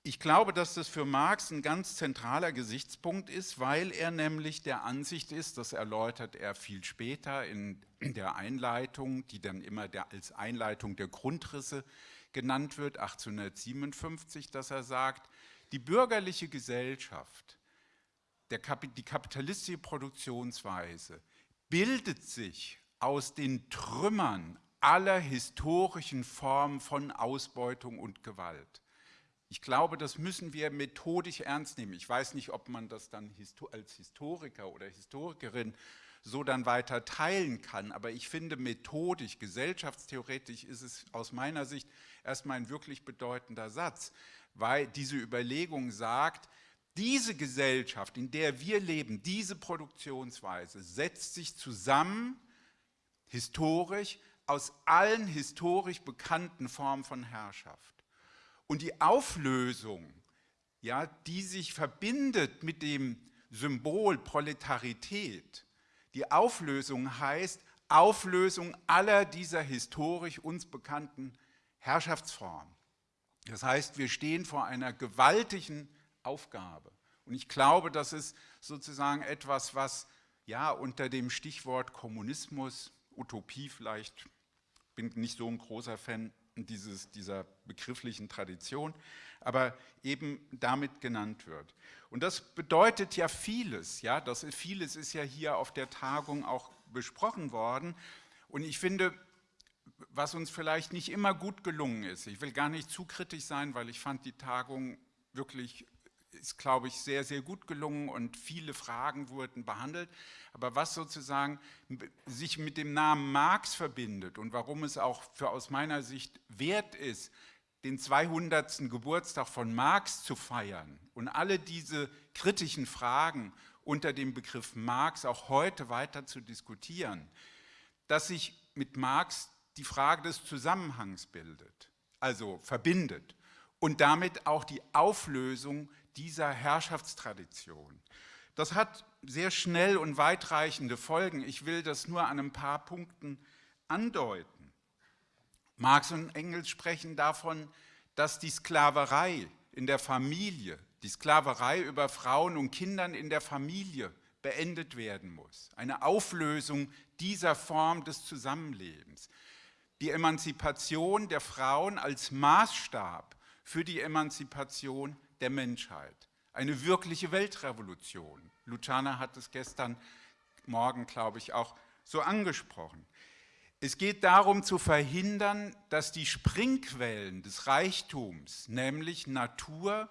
D: Ich glaube, dass das für Marx ein ganz zentraler Gesichtspunkt ist, weil er nämlich der Ansicht ist, das erläutert er viel später in der Einleitung, die dann immer der, als Einleitung der Grundrisse genannt wird, 1857, dass er sagt, die bürgerliche Gesellschaft, der, die kapitalistische Produktionsweise bildet sich aus den Trümmern aller historischen Formen von Ausbeutung und Gewalt. Ich glaube, das müssen wir methodisch ernst nehmen. Ich weiß nicht, ob man das dann als Historiker oder Historikerin so dann weiter teilen kann, aber ich finde methodisch, gesellschaftstheoretisch ist es aus meiner Sicht erstmal ein wirklich bedeutender Satz, weil diese Überlegung sagt, diese Gesellschaft, in der wir leben, diese Produktionsweise setzt sich zusammen, historisch, aus allen historisch bekannten Formen von Herrschaft. Und die Auflösung, ja, die sich verbindet mit dem Symbol Proletarität, die Auflösung heißt Auflösung aller dieser historisch uns bekannten Herrschaftsformen. Das heißt, wir stehen vor einer gewaltigen Aufgabe. Und ich glaube, das ist sozusagen etwas, was ja unter dem Stichwort Kommunismus, Utopie vielleicht, bin nicht so ein großer Fan dieses, dieser begrifflichen Tradition, aber eben damit genannt wird. Und das bedeutet ja vieles, ja, das vieles ist ja hier auf der Tagung auch besprochen worden. Und ich finde, was uns vielleicht nicht immer gut gelungen ist, ich will gar nicht zu kritisch sein, weil ich fand die Tagung wirklich ist, glaube ich, sehr, sehr gut gelungen und viele Fragen wurden behandelt. Aber was sozusagen sich mit dem Namen Marx verbindet und warum es auch für aus meiner Sicht wert ist, den 200. Geburtstag von Marx zu feiern und alle diese kritischen Fragen unter dem Begriff Marx auch heute weiter zu diskutieren, dass sich mit Marx die Frage des Zusammenhangs bildet, also verbindet und damit auch die Auflösung dieser Herrschaftstradition. Das hat sehr schnell und weitreichende Folgen. Ich will das nur an ein paar Punkten andeuten. Marx und Engels sprechen davon, dass die Sklaverei in der Familie, die Sklaverei über Frauen und Kindern in der Familie beendet werden muss. Eine Auflösung dieser Form des Zusammenlebens. Die Emanzipation der Frauen als Maßstab für die Emanzipation der Menschheit. Eine wirkliche Weltrevolution. Luciana hat es gestern Morgen, glaube ich, auch so angesprochen. Es geht darum zu verhindern, dass die Springquellen des Reichtums, nämlich Natur,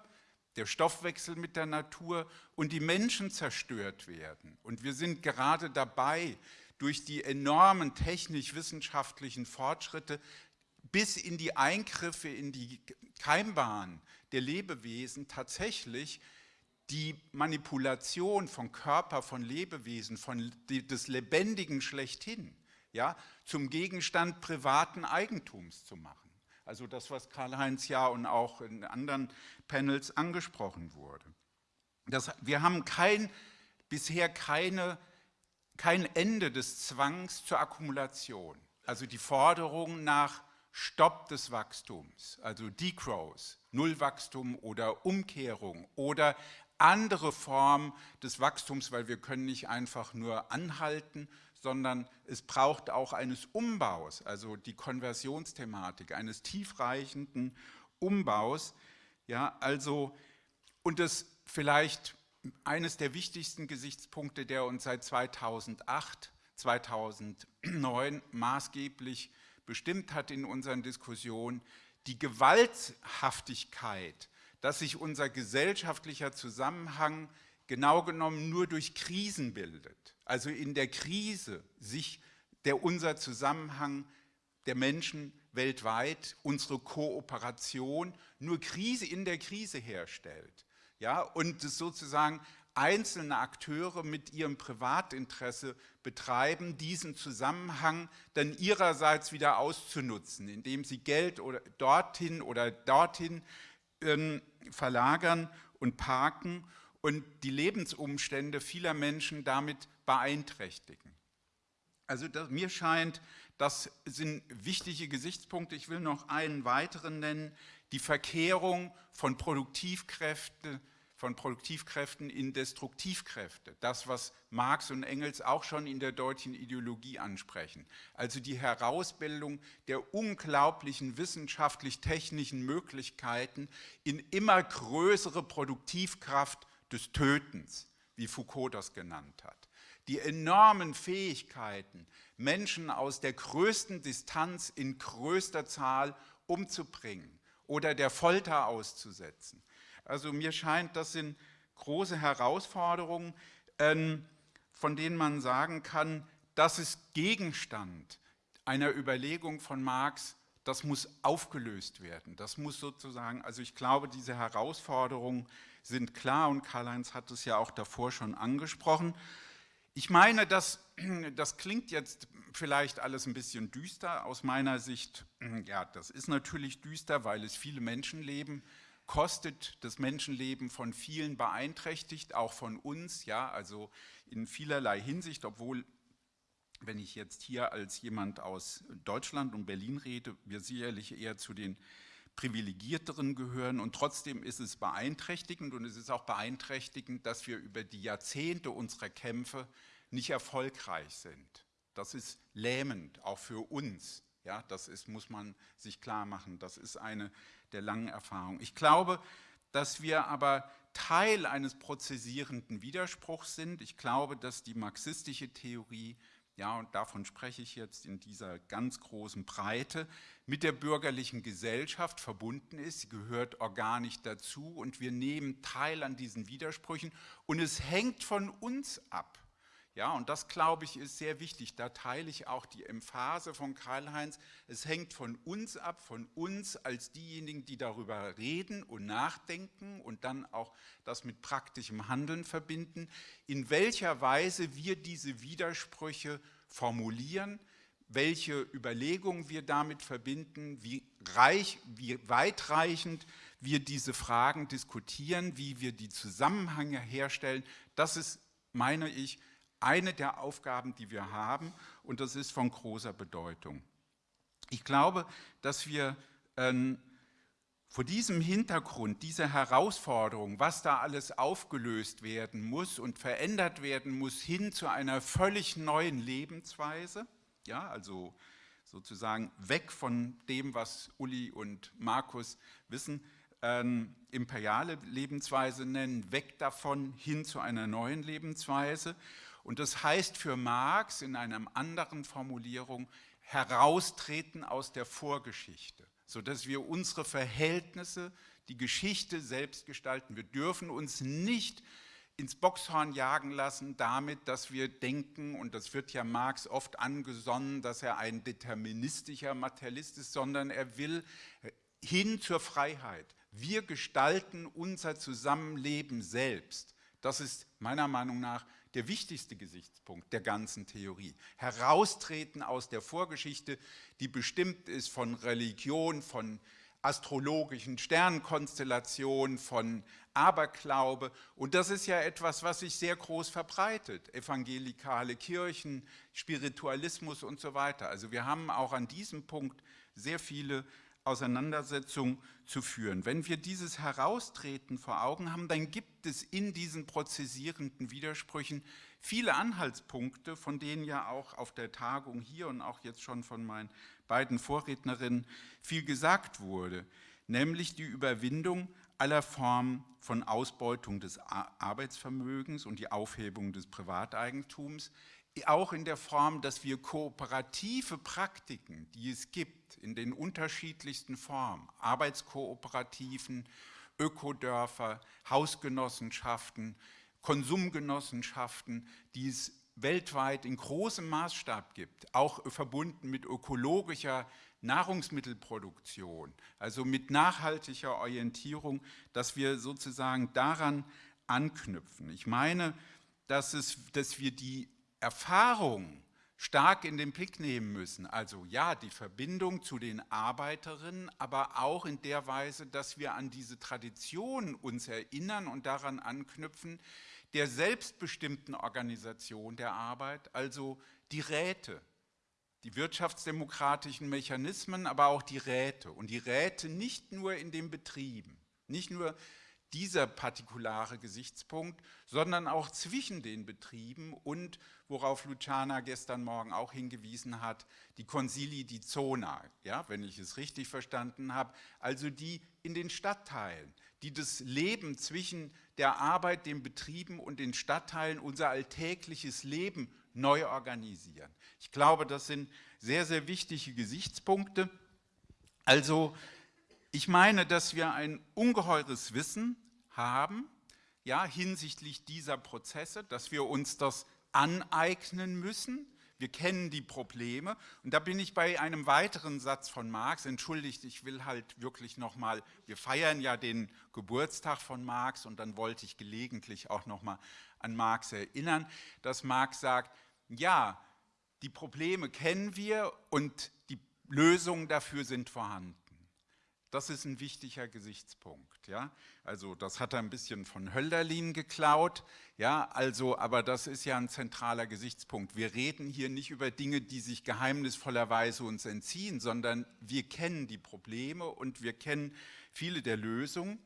D: der Stoffwechsel mit der Natur und die Menschen zerstört werden. Und wir sind gerade dabei, durch die enormen technisch-wissenschaftlichen Fortschritte bis in die Eingriffe in die Keimbahn der Lebewesen tatsächlich die Manipulation von Körper, von Lebewesen, von des Lebendigen schlechthin, ja, zum Gegenstand privaten Eigentums zu machen. Also das, was Karl-Heinz ja und auch in anderen Panels angesprochen wurde. Das, wir haben kein, bisher keine, kein Ende des Zwangs zur Akkumulation. Also die Forderung nach Stopp des Wachstums, also Degrowth, Nullwachstum oder Umkehrung oder andere Formen des Wachstums, weil wir können nicht einfach nur anhalten, sondern es braucht auch eines Umbaus, also die Konversionsthematik, eines tiefreichenden Umbaus. Ja, also, und das vielleicht eines der wichtigsten Gesichtspunkte, der uns seit 2008, 2009 maßgeblich bestimmt hat in unseren Diskussionen, die Gewalthaftigkeit, dass sich unser gesellschaftlicher Zusammenhang genau genommen nur durch Krisen bildet. Also in der Krise sich der unser Zusammenhang der Menschen weltweit, unsere Kooperation, nur Krise in der Krise herstellt. Ja, und es sozusagen einzelne Akteure mit ihrem Privatinteresse betreiben, diesen Zusammenhang dann ihrerseits wieder auszunutzen, indem sie Geld oder dorthin oder dorthin äh, verlagern und parken und die Lebensumstände vieler Menschen damit beeinträchtigen. Also das, mir scheint, das sind wichtige Gesichtspunkte. Ich will noch einen weiteren nennen, die Verkehrung von Produktivkräften von Produktivkräften in Destruktivkräfte. Das, was Marx und Engels auch schon in der deutschen Ideologie ansprechen. Also die Herausbildung der unglaublichen wissenschaftlich-technischen Möglichkeiten in immer größere Produktivkraft des Tötens, wie Foucault das genannt hat. Die enormen Fähigkeiten, Menschen aus der größten Distanz in größter Zahl umzubringen oder der Folter auszusetzen. Also mir scheint, das sind große Herausforderungen, ähm, von denen man sagen kann, das ist Gegenstand einer Überlegung von Marx, das muss aufgelöst werden. Das muss sozusagen, also ich glaube, diese Herausforderungen sind klar und Karl-Heinz hat es ja auch davor schon angesprochen. Ich meine, das, das klingt jetzt vielleicht alles ein bisschen düster aus meiner Sicht. Ja, das ist natürlich düster, weil es viele Menschenleben kostet, das Menschenleben von vielen beeinträchtigt, auch von uns, ja, also in vielerlei Hinsicht, obwohl wenn ich jetzt hier als jemand aus Deutschland und Berlin rede, wir sicherlich eher zu den privilegierteren gehören und trotzdem ist es beeinträchtigend und es ist auch beeinträchtigend, dass wir über die Jahrzehnte unserer Kämpfe nicht erfolgreich sind. Das ist lähmend, auch für uns. Ja, das ist, muss man sich klar machen. Das ist eine der langen Erfahrungen. Ich glaube, dass wir aber Teil eines prozessierenden Widerspruchs sind. Ich glaube, dass die marxistische Theorie ja, und davon spreche ich jetzt in dieser ganz großen Breite, mit der bürgerlichen Gesellschaft verbunden ist. Sie gehört organisch dazu und wir nehmen teil an diesen Widersprüchen und es hängt von uns ab, ja, und das, glaube ich, ist sehr wichtig. Da teile ich auch die Emphase von Karl-Heinz. Es hängt von uns ab, von uns als diejenigen, die darüber reden und nachdenken und dann auch das mit praktischem Handeln verbinden, in welcher Weise wir diese Widersprüche formulieren, welche Überlegungen wir damit verbinden, wie, reich, wie weitreichend wir diese Fragen diskutieren, wie wir die Zusammenhänge herstellen. Das ist, meine ich, eine der Aufgaben, die wir haben und das ist von großer Bedeutung. Ich glaube, dass wir ähm, vor diesem Hintergrund, dieser Herausforderung, was da alles aufgelöst werden muss und verändert werden muss, hin zu einer völlig neuen Lebensweise, ja, also sozusagen weg von dem, was Uli und Markus wissen, ähm, imperiale Lebensweise nennen, weg davon hin zu einer neuen Lebensweise. Und das heißt für Marx in einer anderen Formulierung, heraustreten aus der Vorgeschichte, sodass wir unsere Verhältnisse, die Geschichte selbst gestalten. Wir dürfen uns nicht ins Boxhorn jagen lassen damit, dass wir denken, und das wird ja Marx oft angesonnen, dass er ein deterministischer Materialist ist, sondern er will hin zur Freiheit. Wir gestalten unser Zusammenleben selbst. Das ist meiner Meinung nach der wichtigste Gesichtspunkt der ganzen Theorie. Heraustreten aus der Vorgeschichte, die bestimmt ist von Religion, von astrologischen Sternkonstellationen, von Aberglaube. Und das ist ja etwas, was sich sehr groß verbreitet. Evangelikale Kirchen, Spiritualismus und so weiter. Also wir haben auch an diesem Punkt sehr viele Auseinandersetzung zu führen. Wenn wir dieses Heraustreten vor Augen haben, dann gibt es in diesen prozessierenden Widersprüchen viele Anhaltspunkte, von denen ja auch auf der Tagung hier und auch jetzt schon von meinen beiden Vorrednerinnen viel gesagt wurde, nämlich die Überwindung aller Formen von Ausbeutung des Arbeitsvermögens und die Aufhebung des Privateigentums, auch in der Form, dass wir kooperative Praktiken, die es gibt, in den unterschiedlichsten Formen, Arbeitskooperativen, Ökodörfer, Hausgenossenschaften, Konsumgenossenschaften, die es weltweit in großem Maßstab gibt, auch verbunden mit ökologischer Nahrungsmittelproduktion, also mit nachhaltiger Orientierung, dass wir sozusagen daran anknüpfen. Ich meine, dass, es, dass wir die Erfahrung stark in den Blick nehmen müssen. Also ja, die Verbindung zu den Arbeiterinnen, aber auch in der Weise, dass wir an diese Tradition uns erinnern und daran anknüpfen, der selbstbestimmten Organisation der Arbeit, also die Räte, die wirtschaftsdemokratischen Mechanismen, aber auch die Räte. Und die Räte nicht nur in den Betrieben, nicht nur dieser partikulare Gesichtspunkt, sondern auch zwischen den Betrieben und, worauf Luciana gestern Morgen auch hingewiesen hat, die Consili di Zona, ja, wenn ich es richtig verstanden habe, also die in den Stadtteilen, die das Leben zwischen der Arbeit, den Betrieben und den Stadtteilen, unser alltägliches Leben neu organisieren. Ich glaube, das sind sehr, sehr wichtige Gesichtspunkte. Also Ich meine, dass wir ein ungeheures Wissen haben, ja, hinsichtlich dieser Prozesse, dass wir uns das aneignen müssen. Wir kennen die Probleme. Und da bin ich bei einem weiteren Satz von Marx. Entschuldigt, ich will halt wirklich nochmal, wir feiern ja den Geburtstag von Marx und dann wollte ich gelegentlich auch nochmal an Marx erinnern, dass Marx sagt, ja, die Probleme kennen wir und die Lösungen dafür sind vorhanden. Das ist ein wichtiger Gesichtspunkt. Ja? Also das hat er ein bisschen von Hölderlin geklaut, ja? also, aber das ist ja ein zentraler Gesichtspunkt. Wir reden hier nicht über Dinge, die sich geheimnisvollerweise uns entziehen, sondern wir kennen die Probleme und wir kennen viele der Lösungen.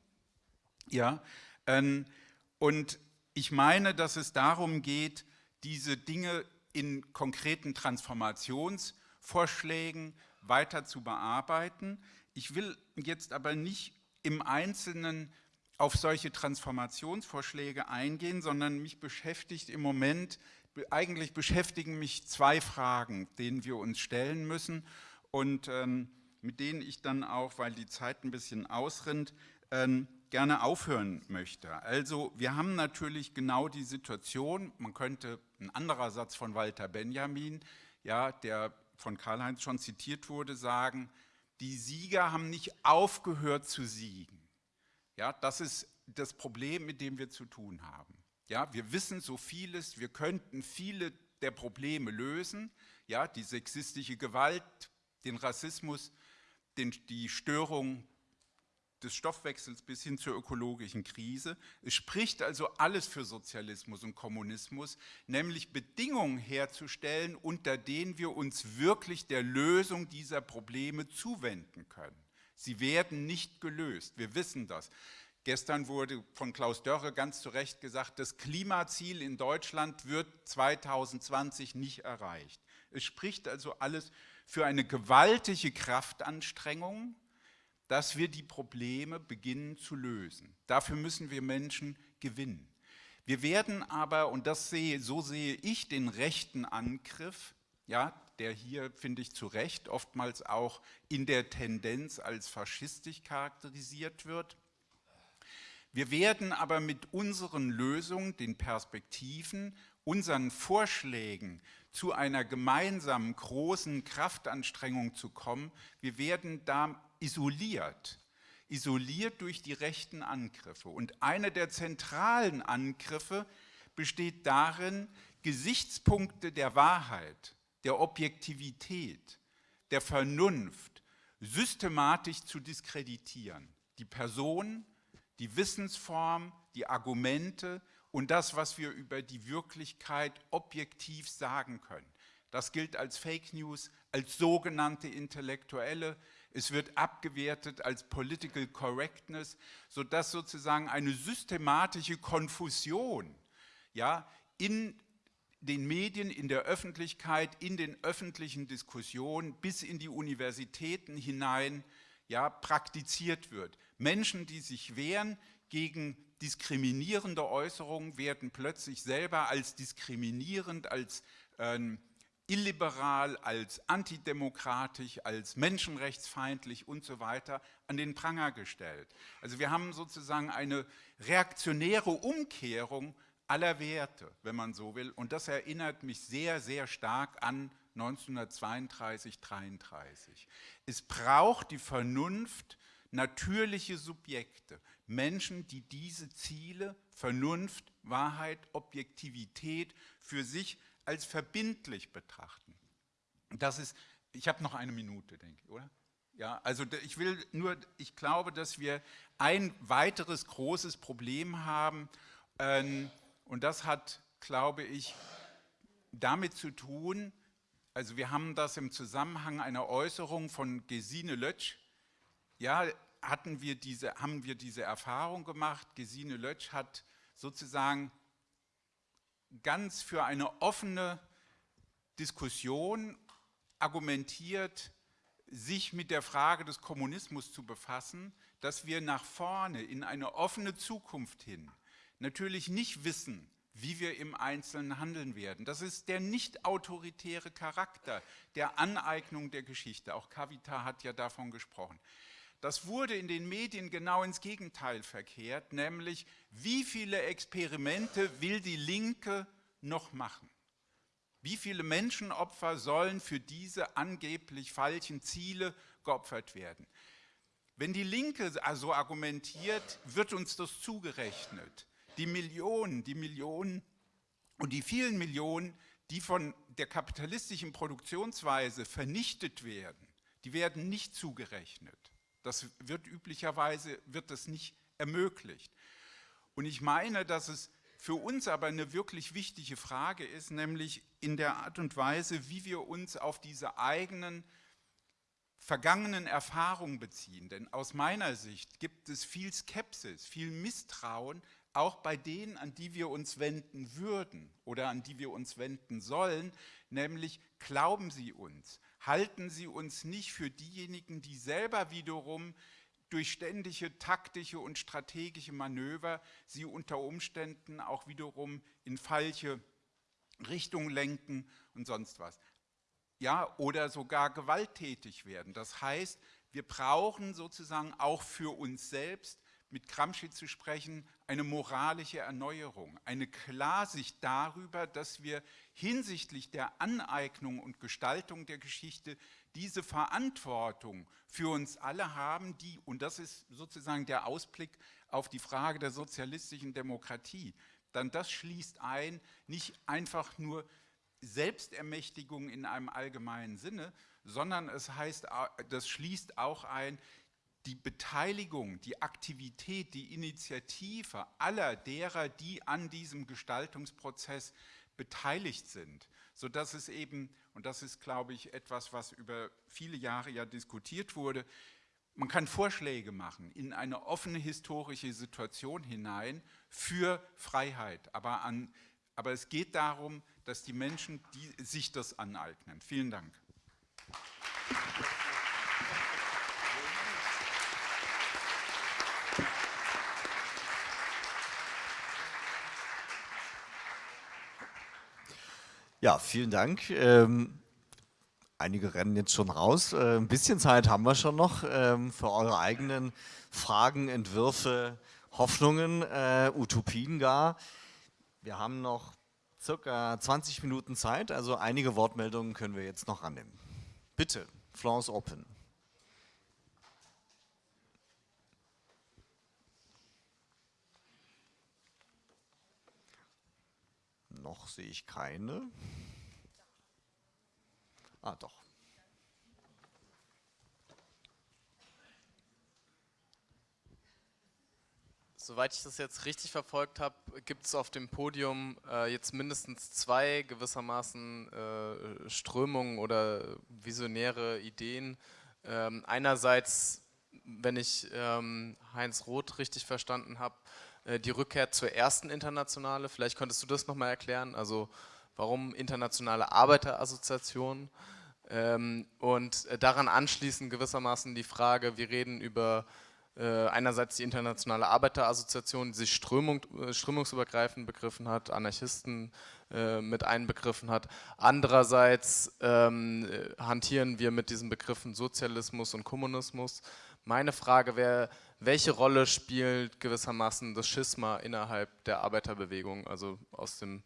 D: Ja? Ähm, und ich meine, dass es darum geht, diese Dinge in konkreten Transformationsvorschlägen weiter zu bearbeiten. Ich will jetzt aber nicht im Einzelnen auf solche Transformationsvorschläge eingehen, sondern mich beschäftigt im Moment, eigentlich beschäftigen mich zwei Fragen, denen wir uns stellen müssen und ähm, mit denen ich dann auch, weil die Zeit ein bisschen ausrinnt, ähm, gerne aufhören möchte. Also wir haben natürlich genau die Situation, man könnte, ein anderer Satz von Walter Benjamin, ja, der von Karl-Heinz schon zitiert wurde, sagen, die Sieger haben nicht aufgehört zu siegen. Ja, das ist das Problem, mit dem wir zu tun haben. Ja, wir wissen so vieles, wir könnten viele der Probleme lösen, ja, die sexistische Gewalt, den Rassismus, den, die Störung des Stoffwechsels bis hin zur ökologischen Krise. Es spricht also alles für Sozialismus und Kommunismus, nämlich Bedingungen herzustellen, unter denen wir uns wirklich der Lösung dieser Probleme zuwenden können. Sie werden nicht gelöst, wir wissen das. Gestern wurde von Klaus Dörre ganz zu Recht gesagt, das Klimaziel in Deutschland wird 2020 nicht erreicht. Es spricht also alles für eine gewaltige Kraftanstrengung, dass wir die Probleme beginnen zu lösen. Dafür müssen wir Menschen gewinnen. Wir werden aber, und das sehe, so sehe ich den rechten Angriff, ja, der hier, finde ich, zu Recht oftmals auch in der Tendenz als faschistisch charakterisiert wird. Wir werden aber mit unseren Lösungen, den Perspektiven, unseren Vorschlägen zu einer gemeinsamen großen Kraftanstrengung zu kommen, wir werden da isoliert, isoliert durch die rechten Angriffe. Und einer der zentralen Angriffe besteht darin, Gesichtspunkte der Wahrheit, der Objektivität, der Vernunft systematisch zu diskreditieren. Die Person, die Wissensform, die Argumente und das, was wir über die Wirklichkeit objektiv sagen können. Das gilt als Fake News, als sogenannte Intellektuelle, es wird abgewertet als Political Correctness, sodass sozusagen eine systematische Konfusion ja, in den Medien, in der Öffentlichkeit, in den öffentlichen Diskussionen bis in die Universitäten hinein ja, praktiziert wird. Menschen, die sich wehren gegen diskriminierende Äußerungen, werden plötzlich selber als diskriminierend, als ähm, illiberal, als antidemokratisch, als menschenrechtsfeindlich und so weiter an den Pranger gestellt. Also wir haben sozusagen eine reaktionäre Umkehrung aller Werte, wenn man so will. Und das erinnert mich sehr, sehr stark an 1932, 33. Es braucht die Vernunft, natürliche Subjekte, Menschen, die diese Ziele, Vernunft, Wahrheit, Objektivität für sich als verbindlich betrachten. Das ist, ich habe noch eine Minute, denke ich, oder? Ja, also ich will nur, ich glaube, dass wir ein weiteres großes Problem haben ähm, und das hat, glaube ich, damit zu tun, also wir haben das im Zusammenhang einer Äußerung von Gesine Lötsch, ja, hatten wir diese, haben wir diese Erfahrung gemacht, Gesine Lötsch hat sozusagen ganz für eine offene Diskussion argumentiert, sich mit der Frage des Kommunismus zu befassen, dass wir nach vorne in eine offene Zukunft hin natürlich nicht wissen, wie wir im Einzelnen handeln werden. Das ist der nicht autoritäre Charakter der Aneignung der Geschichte. Auch Kavita hat ja davon gesprochen. Das wurde in den Medien genau ins Gegenteil verkehrt, nämlich wie viele Experimente will die Linke noch machen? Wie viele Menschenopfer sollen für diese angeblich falschen Ziele geopfert werden? Wenn die Linke also argumentiert, wird uns das zugerechnet. Die Millionen, die Millionen und die vielen Millionen, die von der kapitalistischen Produktionsweise vernichtet werden, die werden nicht zugerechnet. Das wird üblicherweise wird das nicht ermöglicht. Und ich meine, dass es für uns aber eine wirklich wichtige Frage ist, nämlich in der Art und Weise, wie wir uns auf diese eigenen vergangenen Erfahrungen beziehen. Denn aus meiner Sicht gibt es viel Skepsis, viel Misstrauen, auch bei denen, an die wir uns wenden würden oder an die wir uns wenden sollen, nämlich glauben sie uns, halten sie uns nicht für diejenigen, die selber wiederum durch ständige taktische und strategische Manöver sie unter Umständen auch wiederum in falsche Richtung lenken und sonst was. Ja, oder sogar gewalttätig werden. Das heißt, wir brauchen sozusagen auch für uns selbst mit Gramsci zu sprechen, eine moralische Erneuerung, eine Klarsicht darüber, dass wir hinsichtlich der Aneignung und Gestaltung der Geschichte diese Verantwortung für uns alle haben, die, und das ist sozusagen der Ausblick auf die Frage der sozialistischen Demokratie, dann das schließt ein, nicht einfach nur Selbstermächtigung in einem allgemeinen Sinne, sondern es heißt, das schließt auch ein, die Beteiligung, die Aktivität, die Initiative aller derer, die an diesem Gestaltungsprozess beteiligt sind, sodass es eben, und das ist, glaube ich, etwas, was über viele Jahre ja diskutiert wurde, man kann Vorschläge machen in eine offene historische Situation hinein für Freiheit, aber, an, aber es geht darum, dass die Menschen die, sich das aneignen. Vielen Dank.
B: Ja, vielen Dank. Ähm, einige rennen jetzt schon raus. Äh, ein bisschen Zeit haben wir schon noch ähm, für eure eigenen Fragen, Entwürfe, Hoffnungen, äh, Utopien gar. Wir haben noch circa 20 Minuten Zeit, also einige Wortmeldungen können wir jetzt noch annehmen. Bitte, Florence Open. Noch sehe ich keine. Ah, doch.
E: Soweit ich das jetzt richtig verfolgt habe, gibt es auf dem Podium äh, jetzt mindestens zwei gewissermaßen äh, Strömungen oder visionäre Ideen. Ähm, einerseits, wenn ich ähm, Heinz Roth richtig verstanden habe, die Rückkehr zur ersten Internationale. Vielleicht könntest du das nochmal erklären. Also warum internationale Arbeiterassoziation? Ähm, und äh, daran anschließend gewissermaßen die Frage, wir reden über äh, einerseits die internationale Arbeiterassoziation, die sich Strömung, strömungsübergreifend begriffen hat, Anarchisten mit einbegriffen hat. Andererseits ähm, hantieren wir mit diesen Begriffen Sozialismus und Kommunismus. Meine Frage wäre, welche Rolle spielt gewissermaßen das Schisma innerhalb der Arbeiterbewegung, also aus dem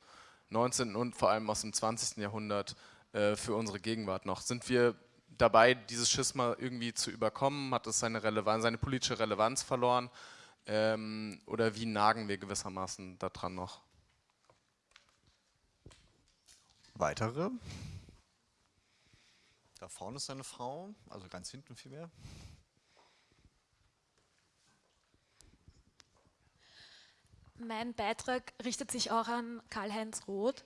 E: 19. und vor allem aus dem 20. Jahrhundert äh, für unsere Gegenwart noch? Sind wir dabei, dieses Schisma irgendwie zu überkommen? Hat es seine, Relevanz, seine politische Relevanz verloren? Ähm, oder wie nagen wir gewissermaßen daran noch?
B: Weitere? Da vorne ist eine Frau, also ganz hinten vielmehr.
F: Mein Beitrag richtet sich auch an Karl-Heinz Roth.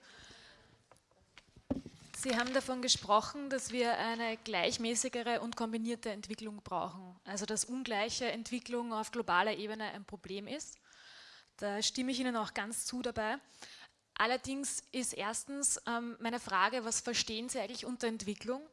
F: Sie haben davon gesprochen, dass wir eine gleichmäßigere und kombinierte Entwicklung brauchen. Also dass ungleiche Entwicklung auf globaler Ebene ein Problem ist. Da stimme ich Ihnen auch ganz zu dabei. Allerdings ist erstens ähm, meine Frage, was verstehen Sie eigentlich unter Entwicklung?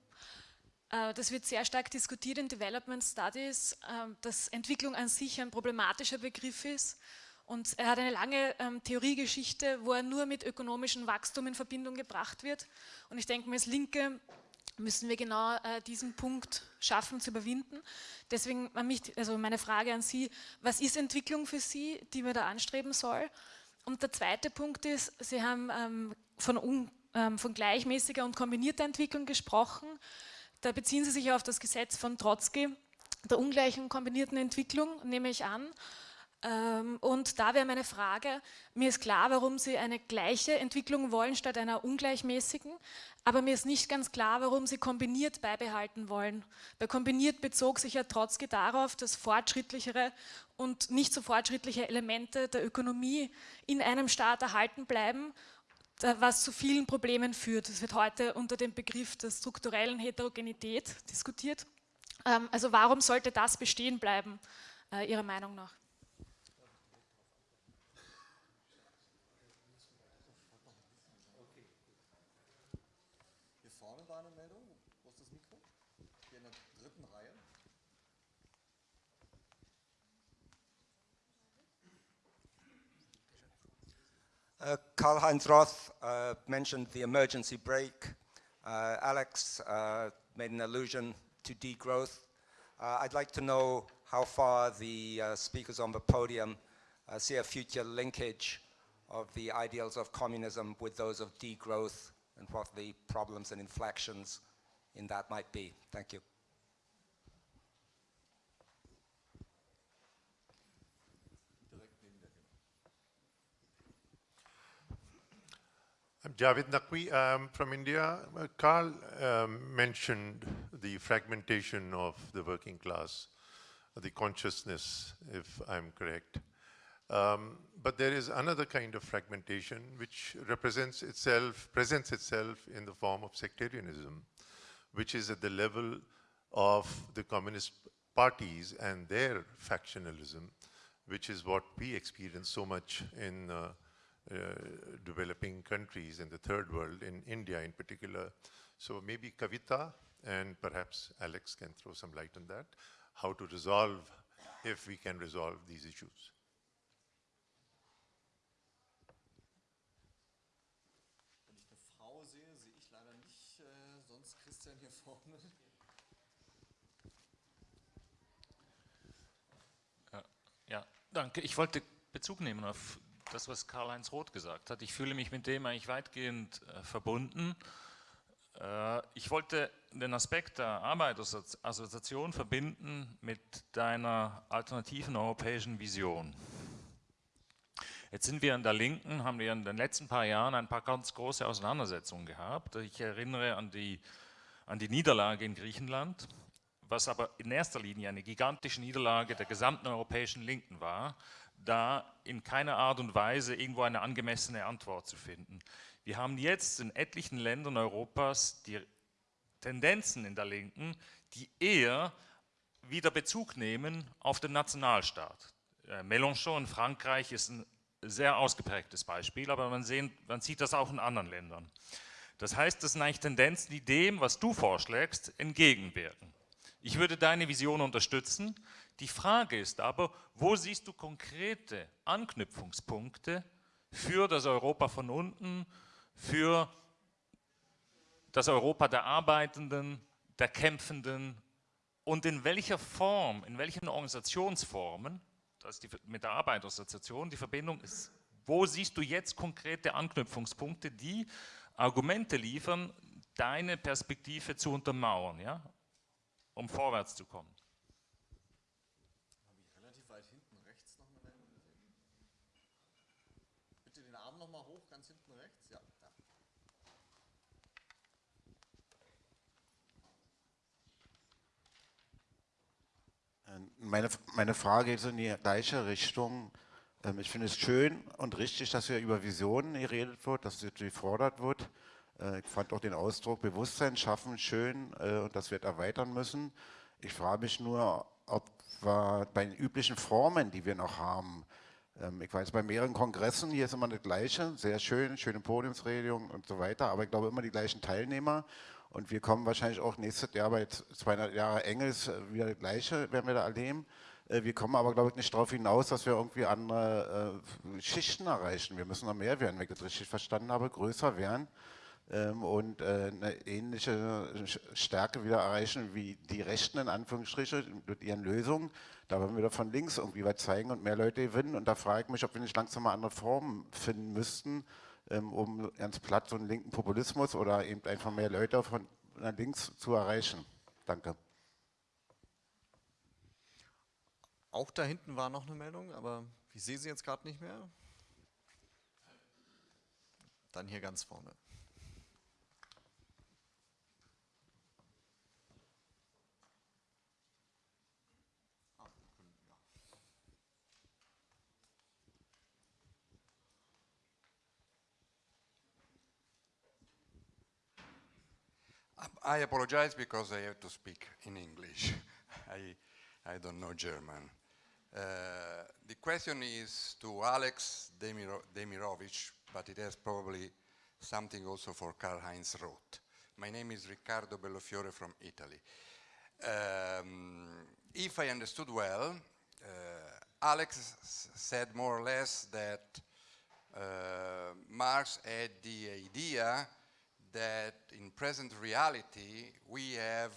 F: Äh, das wird sehr stark diskutiert in Development Studies, äh, dass Entwicklung an sich ein problematischer Begriff ist und er hat eine lange ähm, Theoriegeschichte, wo er nur mit ökonomischem Wachstum in Verbindung gebracht wird. Und ich denke mir, als Linke müssen wir genau äh, diesen Punkt schaffen zu überwinden. Deswegen mich, also meine Frage an Sie, was ist Entwicklung für Sie, die man da anstreben soll? Und der zweite Punkt ist, Sie haben ähm, von, ähm, von gleichmäßiger und kombinierter Entwicklung gesprochen. Da beziehen Sie sich auf das Gesetz von Trotzki, der ungleichen kombinierten Entwicklung, nehme ich an. Ähm, und da wäre meine Frage, mir ist klar, warum Sie eine gleiche Entwicklung wollen statt einer ungleichmäßigen, aber mir ist nicht ganz klar, warum Sie kombiniert beibehalten wollen. Bei kombiniert bezog sich ja Trotzki darauf, dass fortschrittlichere und nicht so fortschrittliche Elemente der Ökonomie in einem Staat erhalten bleiben, was zu vielen Problemen führt. Das wird heute unter dem Begriff der strukturellen Heterogenität diskutiert. Ähm, also warum sollte das bestehen bleiben, äh, Ihrer Meinung nach?
G: Uh, Karl-Heinz Roth uh, mentioned the emergency brake. Uh, Alex uh, made an allusion to degrowth. Uh, I'd like to know how far the uh, speakers on the podium see a future linkage of the ideals of communism with those of degrowth and what the problems and inflections in that might be. Thank you.
H: I'm Javed Naqvi I'm from India. Uh, Carl um, mentioned the fragmentation of the working class, the consciousness, if I'm correct. Um, but there is another kind of fragmentation which represents itself, presents itself in the form of sectarianism, which is at the level of the communist parties and their factionalism, which is what we experience so much in uh, Uh, developing countries in the third world, in India in particular. So maybe Kavita and perhaps Alex can throw some light on that, how to resolve, if we can resolve these issues.
B: Äh, Christian
I: ja, danke. Ich wollte Bezug nehmen auf das, was Karl-Heinz Roth gesagt hat. Ich fühle mich mit dem eigentlich weitgehend äh, verbunden. Äh, ich wollte den Aspekt der Arbeitersassoziation verbinden mit deiner alternativen europäischen Vision. Jetzt sind wir in der Linken, haben wir in den letzten paar Jahren ein paar ganz große Auseinandersetzungen gehabt. Ich erinnere an die, an die Niederlage in Griechenland, was aber in erster Linie eine gigantische Niederlage der gesamten europäischen Linken war, da in keiner Art und Weise irgendwo eine angemessene Antwort zu finden. Wir haben jetzt in etlichen Ländern Europas die Tendenzen in der Linken, die eher wieder Bezug nehmen auf den Nationalstaat. Äh, Mélenchon in Frankreich ist ein sehr ausgeprägtes Beispiel, aber man, sehen, man sieht das auch in anderen Ländern. Das heißt, das sind eigentlich Tendenzen, die dem, was du vorschlägst, entgegenwirken. Ich würde deine Vision unterstützen, die Frage ist aber, wo siehst du konkrete Anknüpfungspunkte für das Europa von unten, für das Europa der Arbeitenden, der Kämpfenden? Und in welcher Form, in welchen Organisationsformen, das ist die, mit der Arbeiterassoziation die Verbindung ist, wo siehst du jetzt konkrete Anknüpfungspunkte, die Argumente liefern, deine Perspektive zu untermauern, ja, um vorwärts zu kommen?
J: Meine, meine Frage geht in die gleiche Richtung. Ähm, ich finde es schön und richtig, dass hier über Visionen geredet wird, dass sie gefordert wird. Äh, ich fand auch den Ausdruck Bewusstsein schaffen schön äh, und das wird erweitern müssen. Ich frage mich nur, ob wir bei den üblichen Formen, die wir noch haben, ähm, ich weiß, bei mehreren Kongressen, hier ist immer das Gleiche, sehr schön, schöne Podiumsrede und so weiter, aber ich glaube immer die gleichen Teilnehmer. Und wir kommen wahrscheinlich auch nächstes Jahr bei 200 Jahre Engels äh, wieder das Gleiche, werden wir da erleben. Wir kommen aber, glaube ich, nicht darauf hinaus, dass wir irgendwie andere Schichten erreichen. Wir müssen noch mehr werden, wenn ich das richtig verstanden habe, größer werden. Ähm, und äh, eine ähnliche Stärke wieder erreichen wie die Rechten in Anführungsstrichen mit ihren Lösungen. Da wollen wir wieder von links irgendwie was zeigen und mehr Leute gewinnen. Und da frage ich mich, ob wir nicht langsam mal andere Formen finden müssten, ähm, um ganz platt so einen linken Populismus oder eben einfach mehr Leute von links zu erreichen. Danke.
B: Auch da hinten war noch eine Meldung, aber ich sehe sie jetzt gerade nicht mehr. Dann hier ganz vorne.
K: I apologize because I have to speak in English. I, I don't know German. Uh, the question is to Alex Demiro Demirovich, but it has probably something also for Karl-Heinz Roth. My name is Riccardo Bellofiore from Italy. Um, if I understood well, uh, Alex said more or less that uh, Marx had the idea that in present reality we have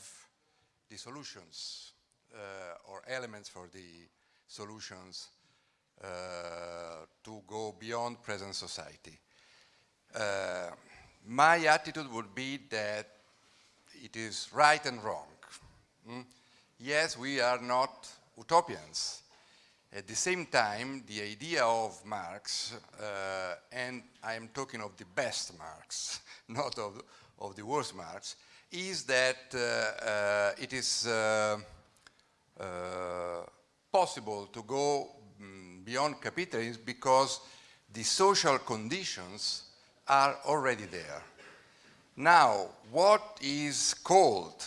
K: the solutions uh, or elements for the solutions uh, to go beyond present society. Uh, my attitude would be that it is right and wrong. Mm? Yes, we are not utopians. At the same time, the idea of Marx, uh, and I am talking of the best Marx, not of, of the worst Marx, is that uh, uh, it is uh, uh, possible to go um, beyond capitalism because the social conditions are already there. Now, what is called,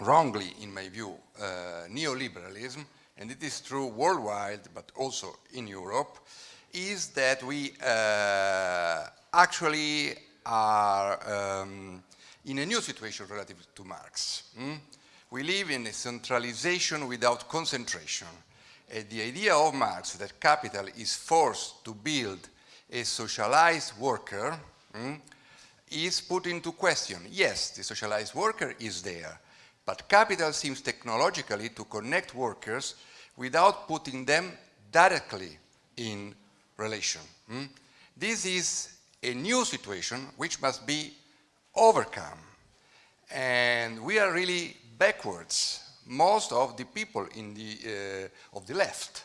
K: wrongly in my view, uh, neoliberalism, and it is true worldwide, but also in Europe, is that we uh, actually are um, in a new situation relative to Marx. Mm? We live in a centralization without concentration. And the idea of Marx that capital is forced to build a socialized worker mm, is put into question. Yes, the socialized worker is there, but capital seems technologically to connect workers without putting them directly in relation. Mm? This is a new situation which must be overcome. And we are really backwards. Most of the people in the, uh, of the left,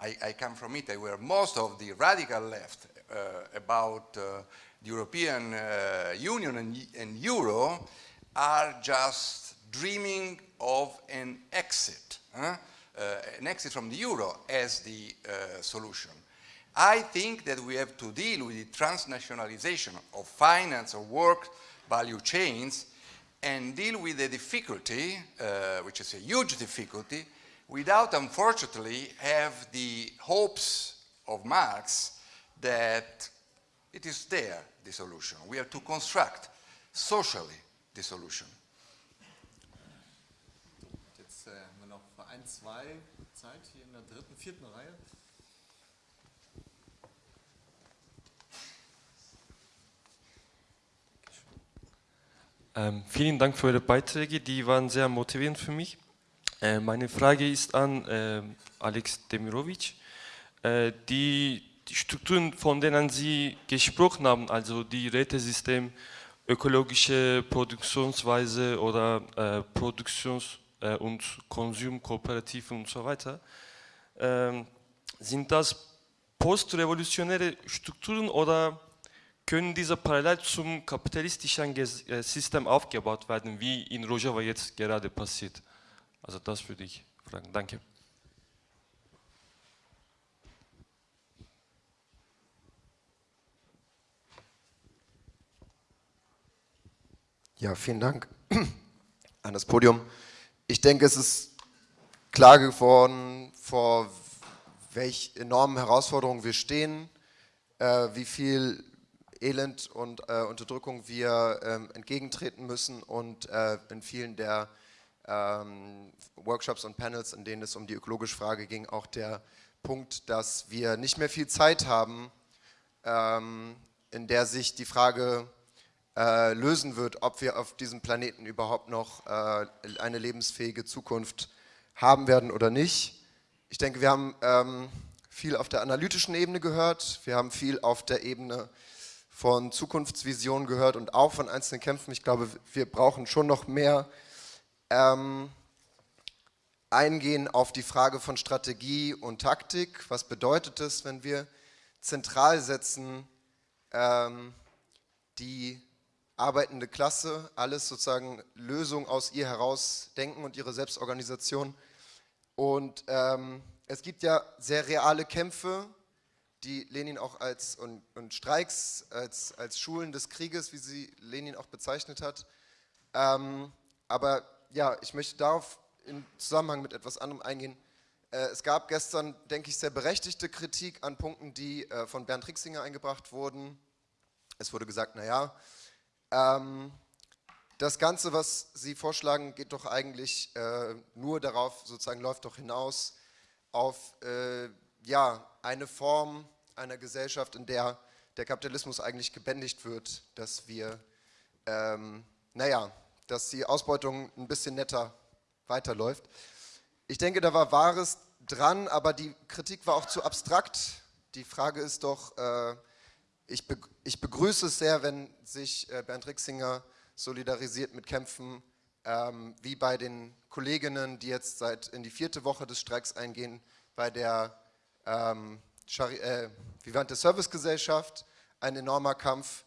K: I, I, come from Italy, where most of the radical left uh, about uh, the European uh, Union and, and Euro are just dreaming of an exit, huh? Uh, an exit from the Euro as the uh, solution. I think that we have to deal with the transnationalization of finance or work value chains and deal with the difficulty, uh, which is a huge difficulty, without unfortunately have the hopes of Marx that it is there, the solution. We have to construct socially the solution.
B: 2 Zeit, hier in der dritten, vierten Reihe.
L: Ähm, vielen Dank für Ihre Beiträge, die waren sehr motivierend für mich. Äh, meine Frage ist an äh, Alex Demirovic. Äh, die, die, Strukturen, von denen Sie gesprochen haben, also die Rätesystem, ökologische Produktionsweise oder äh, Produktionsweise, äh, und Konsumkooperativen und so weiter, ähm, sind das postrevolutionäre Strukturen oder können diese parallel zum kapitalistischen äh, System aufgebaut werden, wie in Rojava jetzt gerade passiert? Also das würde ich fragen. Danke.
M: Ja, vielen Dank an das Podium. Ich denke, es ist klar geworden, vor welch enormen Herausforderungen wir stehen, äh, wie viel Elend und äh, Unterdrückung wir ähm, entgegentreten müssen und äh, in vielen der ähm, Workshops und Panels, in denen es um die ökologische Frage ging, auch der Punkt, dass wir nicht mehr viel Zeit haben, ähm, in der sich die Frage äh, lösen wird, ob wir auf diesem Planeten überhaupt noch äh, eine lebensfähige Zukunft haben werden oder nicht. Ich denke, wir haben ähm, viel auf der analytischen Ebene gehört, wir haben viel auf der Ebene von Zukunftsvisionen gehört und auch von einzelnen Kämpfen. Ich glaube, wir brauchen schon noch mehr ähm, eingehen auf die Frage von Strategie und Taktik. Was bedeutet es, wenn wir zentral setzen, ähm, die arbeitende Klasse, alles sozusagen Lösungen aus ihr heraus denken und ihre Selbstorganisation. Und ähm, es gibt ja sehr reale Kämpfe, die Lenin auch als, und, und Streiks als, als Schulen des Krieges, wie sie Lenin auch bezeichnet hat. Ähm, aber ja, ich möchte darauf in Zusammenhang mit etwas anderem eingehen. Äh, es gab gestern, denke ich, sehr berechtigte Kritik an Punkten, die äh, von Bernd Rixinger eingebracht wurden. Es wurde gesagt, naja, ähm, das Ganze, was Sie vorschlagen, geht doch eigentlich äh, nur darauf, sozusagen läuft doch hinaus auf äh, ja, eine Form einer Gesellschaft, in der der Kapitalismus eigentlich gebändigt wird, dass wir, ähm, naja, dass die Ausbeutung ein bisschen netter weiterläuft. Ich denke, da war Wahres dran, aber die Kritik war auch zu abstrakt. Die Frage ist doch, äh, ich, be ich, begrüße es sehr, wenn sich äh, Bernd Rixinger solidarisiert mit Kämpfen ähm, wie bei den Kolleginnen, die jetzt seit in die vierte Woche des Streiks eingehen, bei der ähm, äh, Vivante Servicegesellschaft, ein enormer Kampf.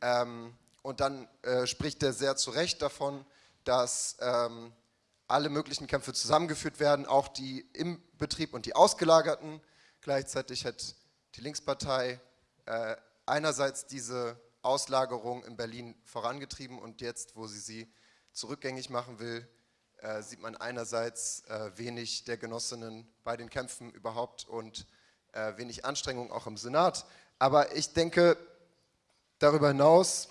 M: Ähm, und dann äh, spricht er sehr zu Recht davon, dass ähm, alle möglichen Kämpfe zusammengeführt werden, auch die im Betrieb und die ausgelagerten. Gleichzeitig hat die Linkspartei äh, einerseits diese Auslagerung in Berlin vorangetrieben und jetzt, wo sie sie zurückgängig machen will, äh, sieht man einerseits äh, wenig der Genossinnen bei den Kämpfen überhaupt und äh, wenig Anstrengung auch im Senat. Aber ich denke, darüber hinaus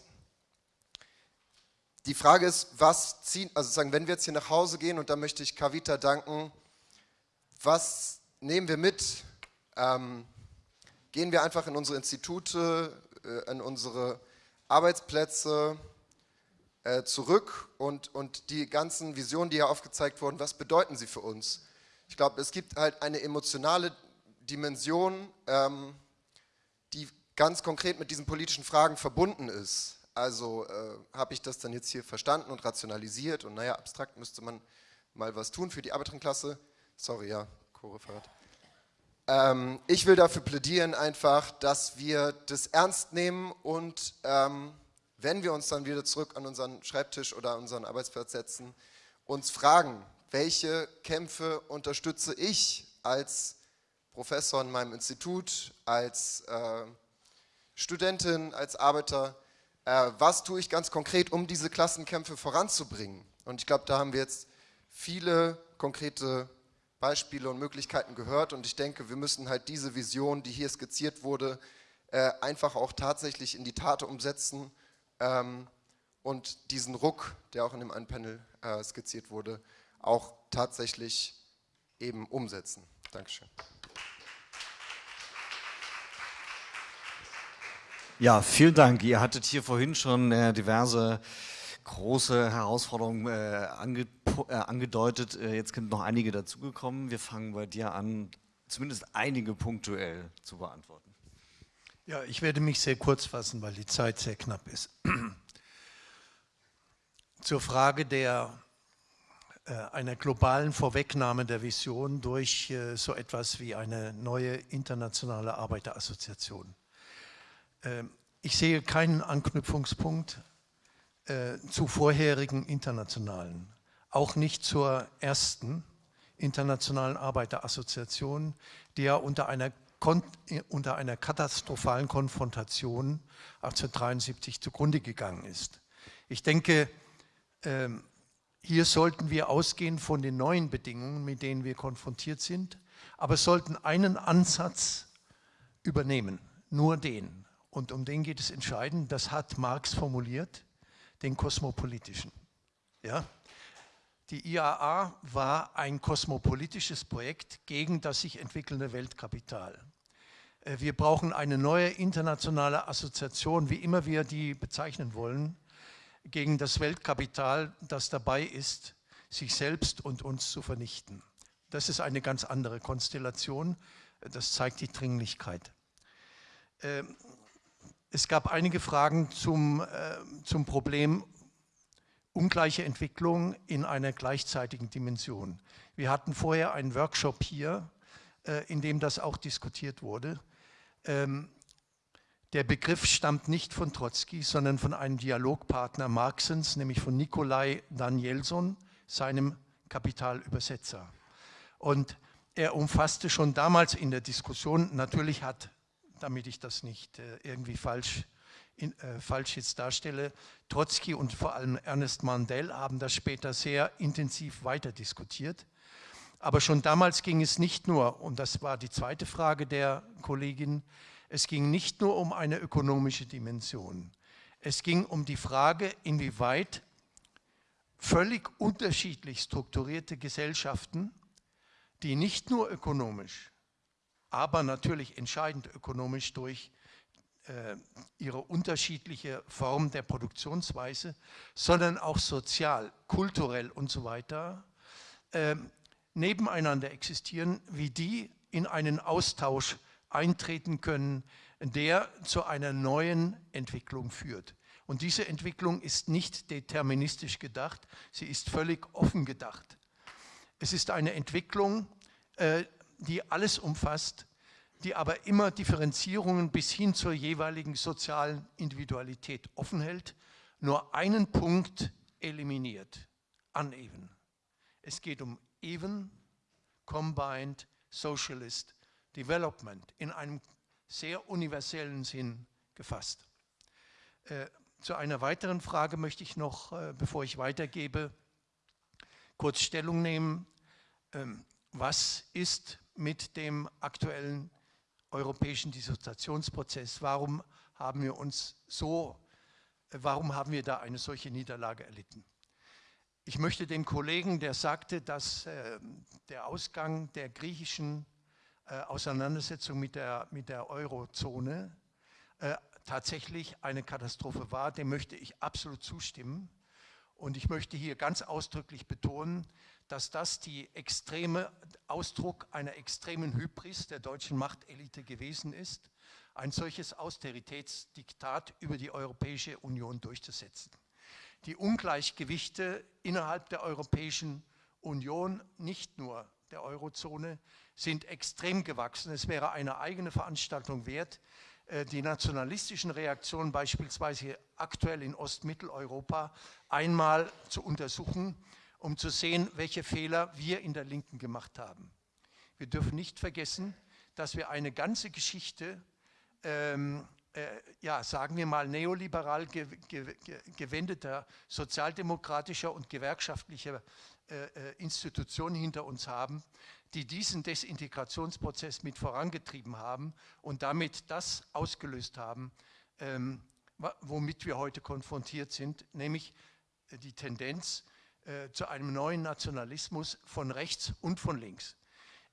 M: die Frage ist, was ziehen, also sagen, wenn wir jetzt hier nach Hause gehen, und da möchte ich Kavita danken, was nehmen wir mit? Ähm, gehen wir einfach in unsere Institute, äh, in unsere Arbeitsplätze äh, zurück und, und die ganzen Visionen, die hier aufgezeigt wurden, was bedeuten sie für uns? Ich glaube, es gibt halt eine emotionale Dimension, ähm, die ganz konkret mit diesen politischen Fragen verbunden ist. Also äh, habe ich das dann jetzt hier verstanden und rationalisiert und naja, abstrakt müsste man mal was tun für die Arbeiterenklasse. Sorry, ja, Co-Referat. Ähm, ich will dafür plädieren einfach, dass wir das ernst nehmen und ähm, wenn wir uns dann wieder zurück an unseren Schreibtisch oder unseren Arbeitsplatz setzen, uns fragen, welche Kämpfe unterstütze ich als Professor in meinem Institut, als äh, Studentin, als Arbeiter, äh, was tue ich ganz konkret, um diese Klassenkämpfe voranzubringen. Und ich glaube, da haben wir jetzt viele konkrete Beispiele und Möglichkeiten gehört und ich denke, wir müssen halt diese Vision, die hier skizziert wurde, äh, einfach auch tatsächlich in die Tat umsetzen ähm, und diesen Ruck, der auch in dem einen Panel äh, skizziert wurde, auch tatsächlich eben umsetzen. Dankeschön.
B: Ja, vielen Dank. Ihr hattet hier vorhin schon äh, diverse große Herausforderungen äh, ange äh, angedeutet. Äh, jetzt sind noch einige dazugekommen. Wir fangen bei dir an, zumindest einige punktuell zu beantworten.
C: Ja, ich werde mich sehr kurz fassen, weil die Zeit sehr knapp ist. Zur Frage der, äh, einer globalen Vorwegnahme der Vision durch äh, so etwas wie eine neue internationale Arbeiterassoziation. Ähm, ich sehe keinen Anknüpfungspunkt äh, zu vorherigen internationalen, auch nicht zur ersten internationalen Arbeiterassoziation, die ja unter einer, unter einer katastrophalen Konfrontation 1873 zugrunde gegangen ist. Ich denke, ähm, hier sollten wir ausgehen von den neuen Bedingungen, mit denen wir konfrontiert sind, aber sollten einen Ansatz übernehmen, nur den und um den geht es entscheidend, das hat Marx formuliert, den kosmopolitischen. Ja? Die IAA war ein kosmopolitisches Projekt gegen das sich entwickelnde Weltkapital. Äh, wir brauchen eine neue internationale Assoziation, wie immer wir die bezeichnen wollen, gegen das Weltkapital, das dabei ist, sich selbst und uns zu vernichten. Das ist eine ganz andere Konstellation. Das zeigt die Dringlichkeit. Ähm, es gab einige Fragen zum, äh, zum Problem ungleiche Entwicklung in einer gleichzeitigen Dimension. Wir hatten vorher einen Workshop hier, äh, in dem das auch diskutiert wurde. Ähm, der Begriff stammt nicht von Trotzki, sondern von einem Dialogpartner Marxens, nämlich von Nikolai Danielson, seinem Kapitalübersetzer. Und er umfasste schon damals in der Diskussion, natürlich hat, damit ich das nicht äh, irgendwie falsch, in, äh, falsch jetzt darstelle, Trotzki und vor allem Ernest Mandel haben das später sehr intensiv weiter diskutiert. Aber schon damals ging es nicht nur, und das war die zweite Frage der Kollegin, es ging nicht nur um eine ökonomische Dimension. Es ging um die Frage, inwieweit völlig unterschiedlich strukturierte Gesellschaften, die nicht nur ökonomisch, aber natürlich entscheidend ökonomisch durch ihre unterschiedliche Form der Produktionsweise, sondern auch sozial, kulturell und so weiter, äh, nebeneinander existieren, wie die in einen Austausch eintreten können, der zu einer neuen Entwicklung führt. Und diese Entwicklung ist nicht deterministisch gedacht, sie ist völlig offen gedacht. Es ist eine Entwicklung, äh, die alles umfasst, die aber immer Differenzierungen bis hin zur jeweiligen sozialen Individualität offen hält, nur einen Punkt eliminiert, uneven. Es geht um even, combined, socialist Development in einem sehr universellen Sinn gefasst. Äh, zu einer weiteren Frage möchte ich noch, äh, bevor ich weitergebe, kurz Stellung nehmen. Ähm, was ist mit dem aktuellen europäischen Dissoziationsprozess? Warum haben wir uns so, äh, warum haben wir da eine solche Niederlage erlitten? Ich möchte dem Kollegen, der sagte, dass äh, der Ausgang der griechischen äh, Auseinandersetzung mit der, mit der Eurozone äh, tatsächlich eine Katastrophe war, dem möchte ich absolut zustimmen. Und ich möchte hier ganz ausdrücklich betonen, dass das die extreme Ausdruck einer extremen Hybris der deutschen Machtelite gewesen ist, ein solches Austeritätsdiktat über die Europäische Union durchzusetzen. Die Ungleichgewichte innerhalb der Europäischen Union, nicht nur der Eurozone, sind extrem gewachsen. Es wäre eine eigene Veranstaltung wert, äh, die nationalistischen Reaktionen beispielsweise aktuell in Ostmitteleuropa einmal zu untersuchen, um zu sehen, welche Fehler wir in der Linken gemacht haben. Wir dürfen nicht vergessen, dass wir eine ganze Geschichte, ähm, äh, ja, sagen wir mal, neoliberal ge ge gewendeter sozialdemokratischer und gewerkschaftlicher äh, äh Institutionen hinter uns haben, die diesen Desintegrationsprozess mit vorangetrieben haben und damit das ausgelöst haben, ähm, womit wir heute konfrontiert sind, nämlich äh, die Tendenz äh, zu einem neuen Nationalismus von rechts und von links.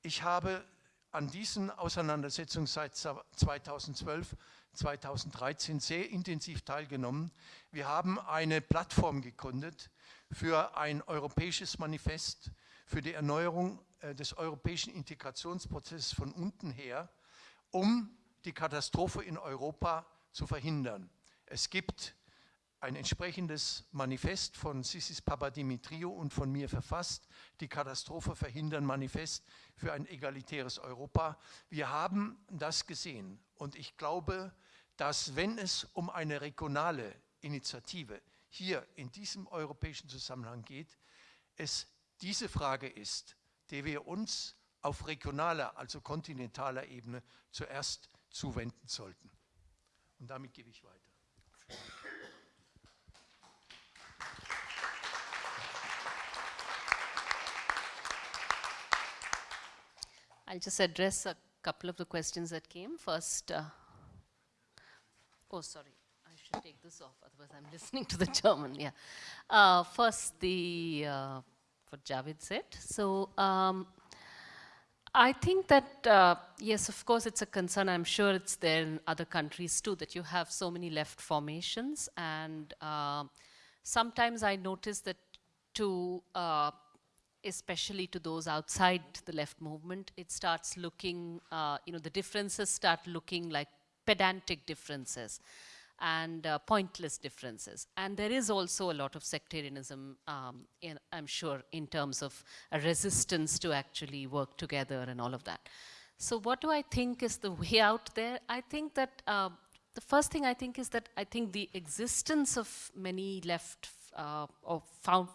C: Ich habe an diesen Auseinandersetzungen seit 2012, 2013 sehr intensiv teilgenommen. Wir haben eine Plattform gegründet für ein europäisches Manifest für die Erneuerung äh, des europäischen Integrationsprozesses von unten her, um die Katastrophe in Europa zu verhindern. Es gibt ein entsprechendes Manifest von Sissis Papadimitriou und von mir verfasst, die Katastrophe verhindern Manifest für ein egalitäres Europa. Wir haben das gesehen und ich glaube, dass wenn es um eine regionale Initiative hier in diesem europäischen Zusammenhang geht, es diese Frage ist, der wir uns auf regionaler, also kontinentaler Ebene zuerst zuwenden sollten. Und damit gebe ich weiter.
A: I'll just address a couple of the questions that came. First, uh, oh, sorry, I should take this off, otherwise I'm listening to the German, yeah. Uh, first, the uh, what Javed said. So um, I think that, uh, yes, of course, it's a concern. I'm sure it's there in other countries too, that you have so many left formations. And uh, sometimes I notice that to, uh, especially to those outside the left movement, it starts looking, uh, you know, the differences start looking like pedantic differences and uh, pointless differences. And there is also a lot of sectarianism, um, in, I'm sure, in terms of a resistance to actually work together and all of that. So what do I think is the way out there? I think that uh, the first thing I think is that I think the existence of many left uh,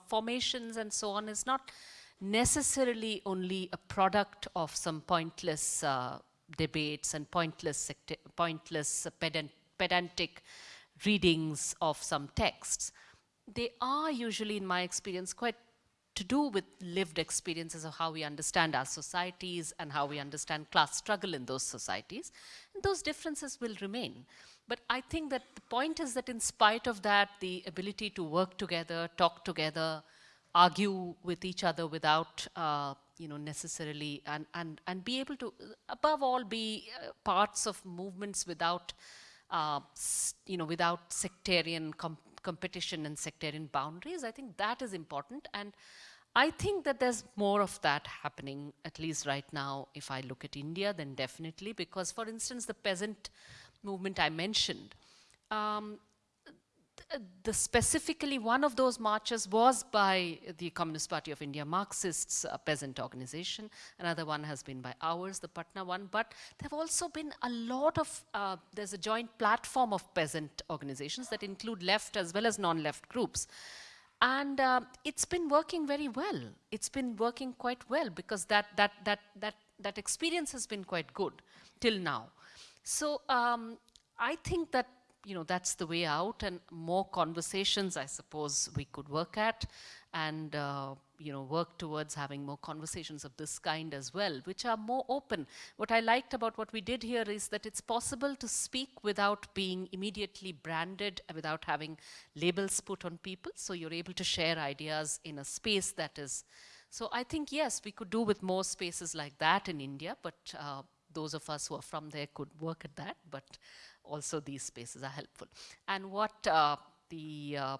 A: formations and so on is not necessarily only a product of some pointless uh, debates and pointless, pointless pedant pedantic readings of some texts, they are usually, in my experience, quite to do with lived experiences of how we understand our societies and how we understand class struggle in those societies. And those differences will remain. But I think that the point is that in spite of that, the ability to work together, talk together, argue with each other without, uh, you know, necessarily, and, and, and be able to, above all, be uh, parts of movements without uh, you know, without sectarian com competition and sectarian boundaries. I think that is important. And I think that there's more of that happening, at least right now, if I look at India, then definitely, because for instance, the peasant movement I mentioned, um, the specifically one of those marches was by the Communist Party of India, Marxists peasant organization. Another one has been by ours, the Patna one. But there have also been a lot of, uh, there's a joint platform of peasant organizations that include left as well as non-left groups. And uh, it's been working very well. It's been working quite well because that, that, that, that, that experience has been quite good till now. So um, I think that you know, that's the way out and more conversations, I suppose, we could work at and, uh, you know, work towards having more conversations of this kind as well, which are more open. What I liked about what we did here is that it's possible to speak without being immediately branded, without having labels put on people. So you're able to share ideas in a space that is, so I think, yes, we could do with more spaces like that in India, but uh, those of us who are from there could work at that. But also these spaces are helpful. And what uh, the uh,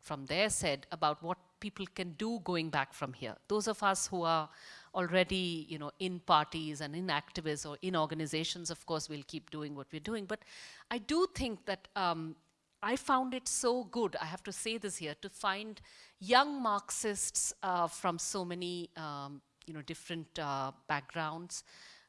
A: from there said about what people can do going back from here. Those of us who are already, you know, in parties and in activists or in organizations, of course, we'll keep doing what we're doing. But I do think that um, I found it so good, I have to say this here, to find young Marxists uh, from so many, um, you know, different uh, backgrounds,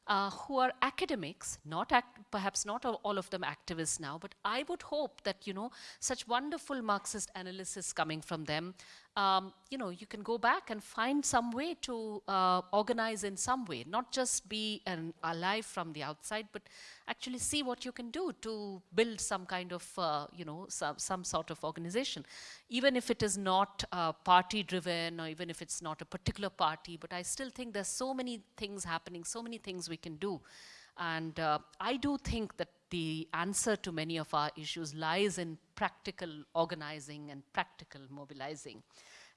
A: uh, who are academics, not perhaps not all of them activists now, but I would hope that, you know, such wonderful Marxist analysis coming from them um, you know, you can go back and find some way to uh, organize in some way, not just be an alive from the outside, but actually see what you can do to build some kind of, uh, you know, some, some sort of organization. Even if it is not uh, party driven or even if it's not a particular party, but I still think there's so many things happening, so many things we can do. And uh, I do think that the answer to many of our issues lies in practical organizing and practical mobilizing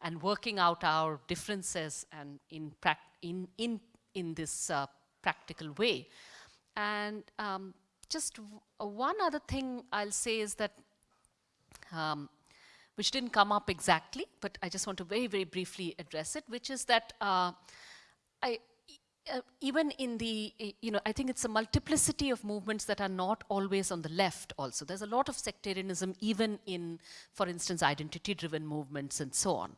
A: and working out our differences and in, in, in, in this uh, practical way. And um, just one other thing I'll say is that, um, which didn't come up exactly, but I just want to very, very briefly address it, which is that uh, I, uh, even in the, you know, I think it's a multiplicity of movements that are not always on the left also. There's a lot of sectarianism even in, for instance, identity-driven movements and so on.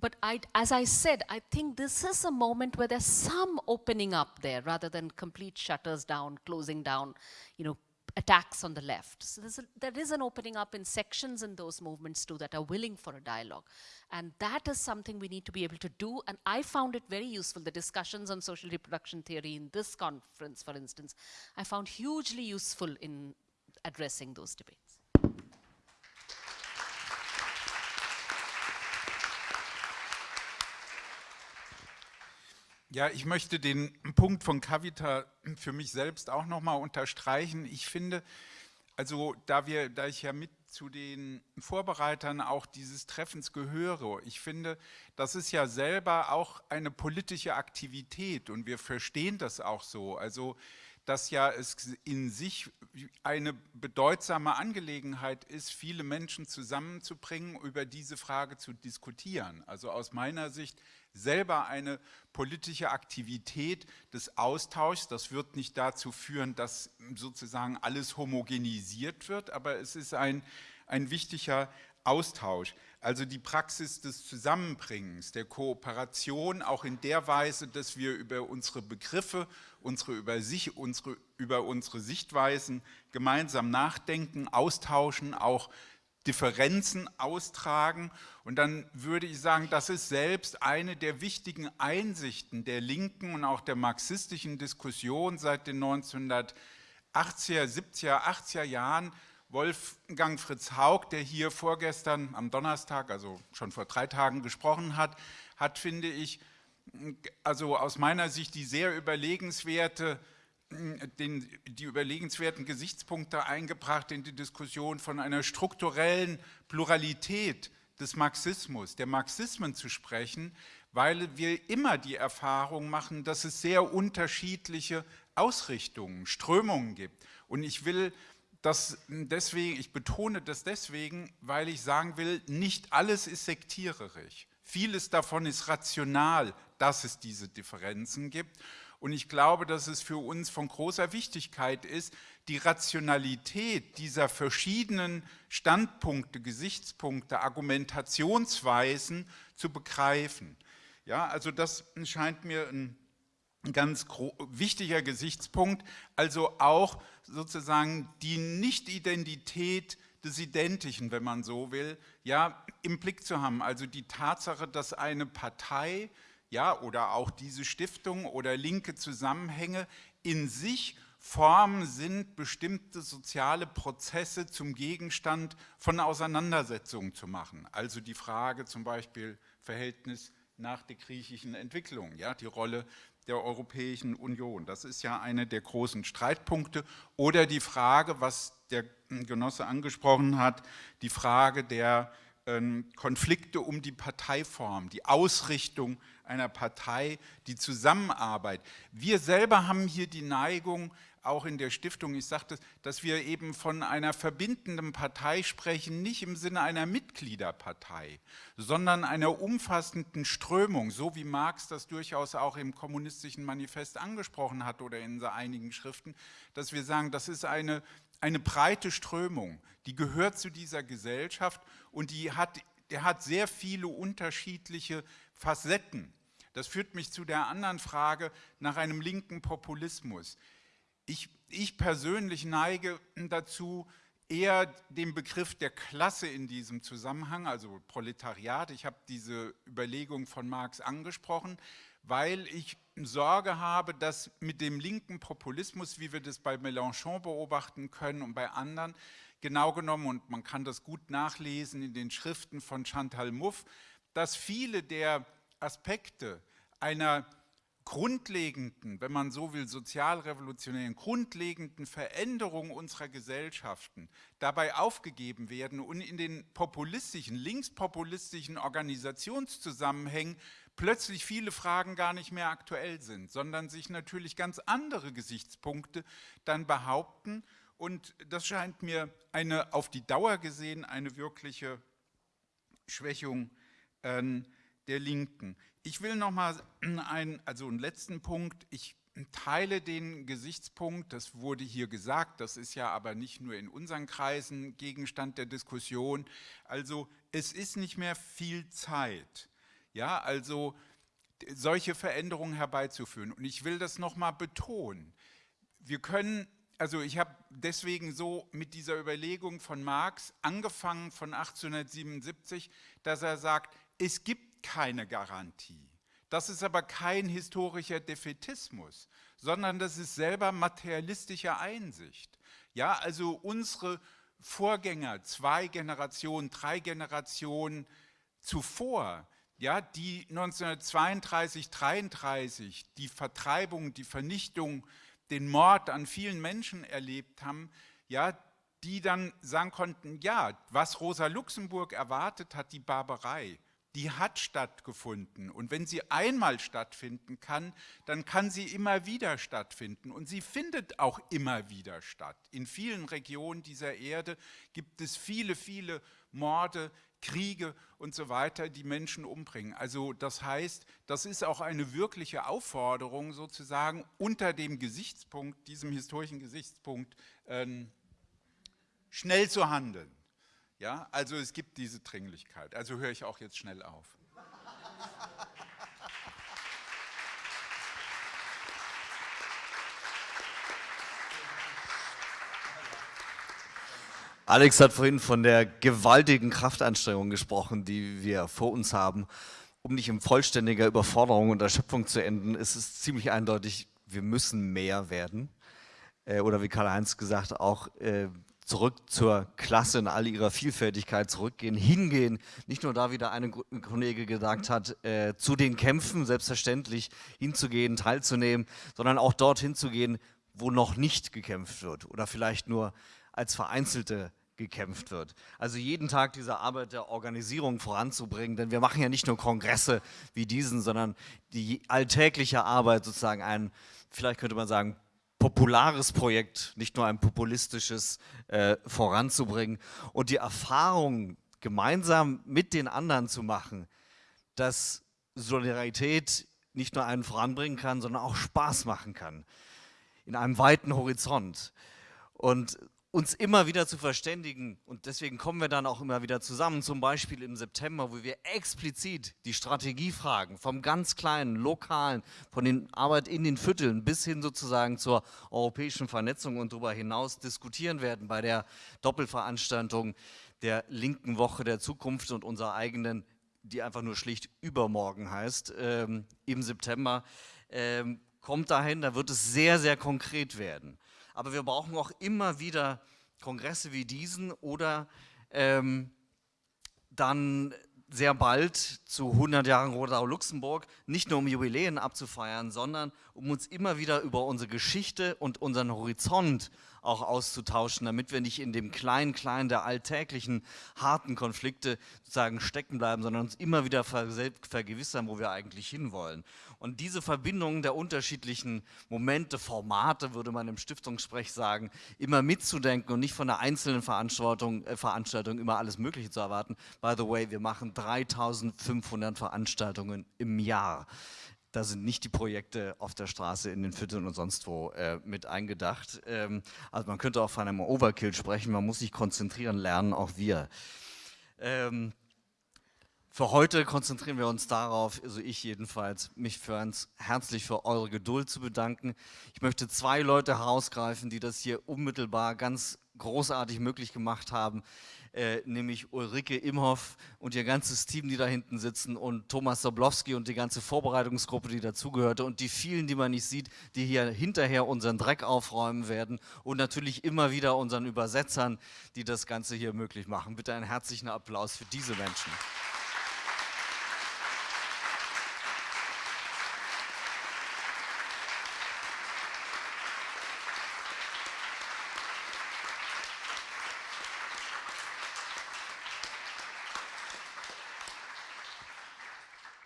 A: But I, as I said, I think this is a moment where there's some opening up there rather than complete shutters down, closing down, you know, attacks on the left. So a, there is an opening up in sections in those movements too that are willing for a dialogue. And that is something we need to be able to do. And I found it very useful, the discussions on social reproduction theory in this conference, for instance, I found hugely useful in addressing those debates.
D: Ja, ich möchte den Punkt von Kavita für mich selbst auch nochmal unterstreichen. Ich finde, also da, wir, da ich ja mit zu den Vorbereitern auch dieses Treffens gehöre. Ich finde, das ist ja selber auch eine politische Aktivität und wir verstehen das auch so. Also dass ja es in sich eine bedeutsame Angelegenheit ist, viele Menschen zusammenzubringen, über diese Frage zu diskutieren. Also aus meiner Sicht selber eine politische Aktivität des Austauschs. Das wird nicht dazu führen, dass sozusagen alles homogenisiert wird, aber es ist ein, ein wichtiger Austausch. Also die Praxis des Zusammenbringens, der Kooperation, auch in der Weise, dass wir über unsere Begriffe, unsere über, sich, unsere, über unsere Sichtweisen gemeinsam nachdenken, austauschen, auch Differenzen austragen. Und dann würde ich sagen, das ist selbst eine der wichtigen Einsichten der linken und auch der marxistischen Diskussion seit den 1980er, 70er, 80er Jahren. Wolfgang Fritz Haug, der hier vorgestern am Donnerstag, also schon vor drei Tagen gesprochen hat, hat, finde ich, also aus meiner Sicht die sehr überlegenswerte den, die überlegenswerten Gesichtspunkte eingebracht in die Diskussion von einer strukturellen Pluralität des Marxismus, der Marxismen zu sprechen, weil wir immer die Erfahrung machen, dass es sehr unterschiedliche Ausrichtungen, Strömungen gibt. Und ich will das deswegen, ich betone das deswegen, weil ich sagen will, nicht alles ist sektiererisch. Vieles davon ist rational, dass es diese Differenzen gibt. Und ich glaube, dass es für uns von großer Wichtigkeit ist, die Rationalität dieser verschiedenen Standpunkte, Gesichtspunkte, Argumentationsweisen zu begreifen. Ja, also das scheint mir ein ganz wichtiger Gesichtspunkt, also auch sozusagen die Nicht-Identität des Identischen, wenn man so will, ja, im Blick zu haben. Also die Tatsache, dass eine Partei ja, oder auch diese Stiftung oder linke Zusammenhänge in sich Formen sind, bestimmte soziale Prozesse zum Gegenstand von Auseinandersetzungen zu machen. Also die Frage zum Beispiel Verhältnis nach der griechischen Entwicklung, ja, die Rolle der Europäischen Union. Das ist ja eine der großen Streitpunkte. Oder die Frage, was der Genosse angesprochen hat, die Frage der Konflikte um die Parteiform, die Ausrichtung einer Partei, die Zusammenarbeit. Wir selber haben hier die Neigung, auch in der Stiftung, ich sagte, dass wir eben von einer verbindenden Partei sprechen, nicht im Sinne einer Mitgliederpartei, sondern einer umfassenden Strömung, so wie Marx das durchaus auch im kommunistischen Manifest angesprochen hat oder in einigen Schriften, dass wir sagen, das ist eine, eine breite Strömung, die gehört zu dieser Gesellschaft und die hat, der hat sehr viele unterschiedliche Facetten. Das führt mich zu der anderen Frage nach einem linken Populismus. Ich, ich persönlich neige dazu, eher den Begriff der Klasse in diesem Zusammenhang, also Proletariat, ich habe diese Überlegung von Marx angesprochen, weil ich Sorge habe, dass mit dem linken Populismus, wie wir das bei Mélenchon beobachten können und bei anderen, genau genommen, und man kann das gut nachlesen in den Schriften von Chantal Mouffe, dass viele der Aspekte einer grundlegenden, wenn man so will, sozialrevolutionären, grundlegenden Veränderung unserer Gesellschaften dabei aufgegeben werden und in den populistischen, linkspopulistischen Organisationszusammenhängen plötzlich viele Fragen gar nicht mehr aktuell sind, sondern sich natürlich ganz andere Gesichtspunkte dann behaupten und das scheint mir eine auf die Dauer gesehen eine wirkliche Schwächung äh, der Linken. Ich will noch mal einen, also einen letzten Punkt. Ich teile den Gesichtspunkt, das wurde hier gesagt, das ist ja aber nicht nur in unseren Kreisen Gegenstand der Diskussion. Also es ist nicht mehr viel Zeit, ja, also solche Veränderungen herbeizuführen. Und ich will das noch mal betonen. Wir können, also ich habe deswegen so mit dieser Überlegung von Marx angefangen von 1877, dass er sagt, es gibt keine Garantie. Das ist aber kein historischer Defetismus, sondern das ist selber materialistische Einsicht. Ja, also unsere Vorgänger, zwei Generationen, drei Generationen zuvor, ja, die 1932, 33 die Vertreibung, die Vernichtung, den Mord an vielen Menschen erlebt haben, ja, die dann sagen konnten, ja, was Rosa Luxemburg erwartet hat, die Barbarei, die hat stattgefunden. Und wenn sie einmal stattfinden kann, dann kann sie immer wieder stattfinden. Und sie findet auch immer wieder statt. In vielen Regionen dieser Erde gibt es viele, viele Morde, Kriege und so weiter, die Menschen umbringen. Also das heißt, das ist auch eine wirkliche Aufforderung sozusagen unter dem Gesichtspunkt, diesem historischen Gesichtspunkt, ähm, schnell zu handeln. Ja, also es gibt diese Dringlichkeit. Also höre ich auch jetzt schnell auf.
B: Alex hat vorhin von der gewaltigen Kraftanstrengung gesprochen, die wir vor uns haben. Um nicht in vollständiger Überforderung und Erschöpfung zu enden, ist es ziemlich eindeutig, wir müssen mehr werden. Äh, oder wie Karl-Heinz gesagt, auch äh, zurück zur Klasse in all ihrer Vielfältigkeit zurückgehen, hingehen, nicht nur da, wie der eine Kollege gesagt hat, äh, zu den Kämpfen selbstverständlich hinzugehen, teilzunehmen, sondern auch dorthin zu gehen, wo noch nicht gekämpft wird oder vielleicht nur als vereinzelte gekämpft wird. Also jeden Tag diese Arbeit der Organisierung voranzubringen, denn wir machen ja nicht nur Kongresse wie diesen, sondern die alltägliche Arbeit sozusagen ein, vielleicht könnte man sagen, populares Projekt, nicht nur ein populistisches, äh, voranzubringen und die Erfahrung gemeinsam mit den anderen zu machen, dass Solidarität nicht nur einen voranbringen kann, sondern auch Spaß machen kann, in einem weiten Horizont. Und uns immer wieder zu verständigen und deswegen kommen wir dann auch immer wieder zusammen, zum Beispiel im September, wo wir explizit die Strategiefragen vom ganz kleinen, lokalen, von den Arbeit in den Vierteln bis hin sozusagen zur europäischen Vernetzung und darüber hinaus diskutieren werden bei der Doppelveranstaltung der linken Woche der Zukunft und unserer eigenen, die einfach nur schlicht übermorgen heißt, ähm, im September. Ähm, kommt dahin, da wird es sehr, sehr konkret werden. Aber wir brauchen auch immer wieder Kongresse wie diesen oder ähm, dann sehr bald zu 100 Jahren Rodau-Luxemburg, nicht nur um Jubiläen abzufeiern, sondern um uns immer wieder über unsere Geschichte und unseren Horizont auch auszutauschen, damit wir nicht in dem kleinen der alltäglichen, harten Konflikte sozusagen stecken bleiben, sondern uns immer wieder vergewissern, wo wir eigentlich hinwollen. Und diese Verbindung der unterschiedlichen Momente, Formate, würde man im Stiftungssprech sagen, immer mitzudenken und nicht von der einzelnen Veranstaltung, äh, Veranstaltung immer alles Mögliche zu erwarten. By the way, wir machen 3500 Veranstaltungen im Jahr. Da sind nicht die Projekte auf der Straße, in den Vierteln und sonst wo äh, mit eingedacht. Ähm, also man könnte auch von einem Overkill sprechen, man muss sich konzentrieren lernen, auch wir. Ähm, für heute konzentrieren wir uns darauf, also ich jedenfalls, mich für uns herzlich für eure Geduld zu bedanken. Ich möchte zwei Leute herausgreifen, die das hier unmittelbar ganz großartig möglich gemacht haben äh, nämlich Ulrike Imhoff und ihr ganzes Team, die da hinten sitzen und Thomas Soblowski und die ganze Vorbereitungsgruppe, die dazugehörte und die vielen, die man nicht sieht, die hier hinterher unseren Dreck aufräumen werden und natürlich immer wieder unseren Übersetzern, die das Ganze hier möglich machen. Bitte einen herzlichen Applaus für diese Menschen.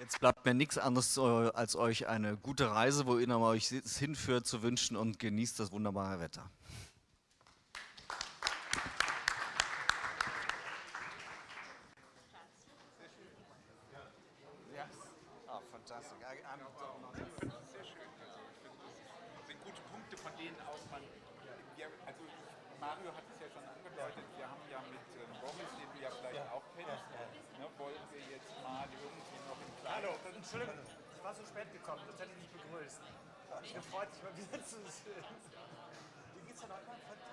B: Jetzt bleibt mir nichts anderes als euch eine gute Reise, wo ihr euch hinführt, zu wünschen und genießt das wunderbare Wetter.
D: Mario hat es ja schon angedeutet, wir haben ja mit ähm, Boris, den du ja vielleicht auch kennst, ne, wollen wir jetzt mal irgendwie noch in
N: Hallo, Entschuldigung, ich war so spät gekommen, sonst hätte ich nicht begrüßt. Ich gefreut, dich mal wieder zu sehen. Wie geht's denn heute?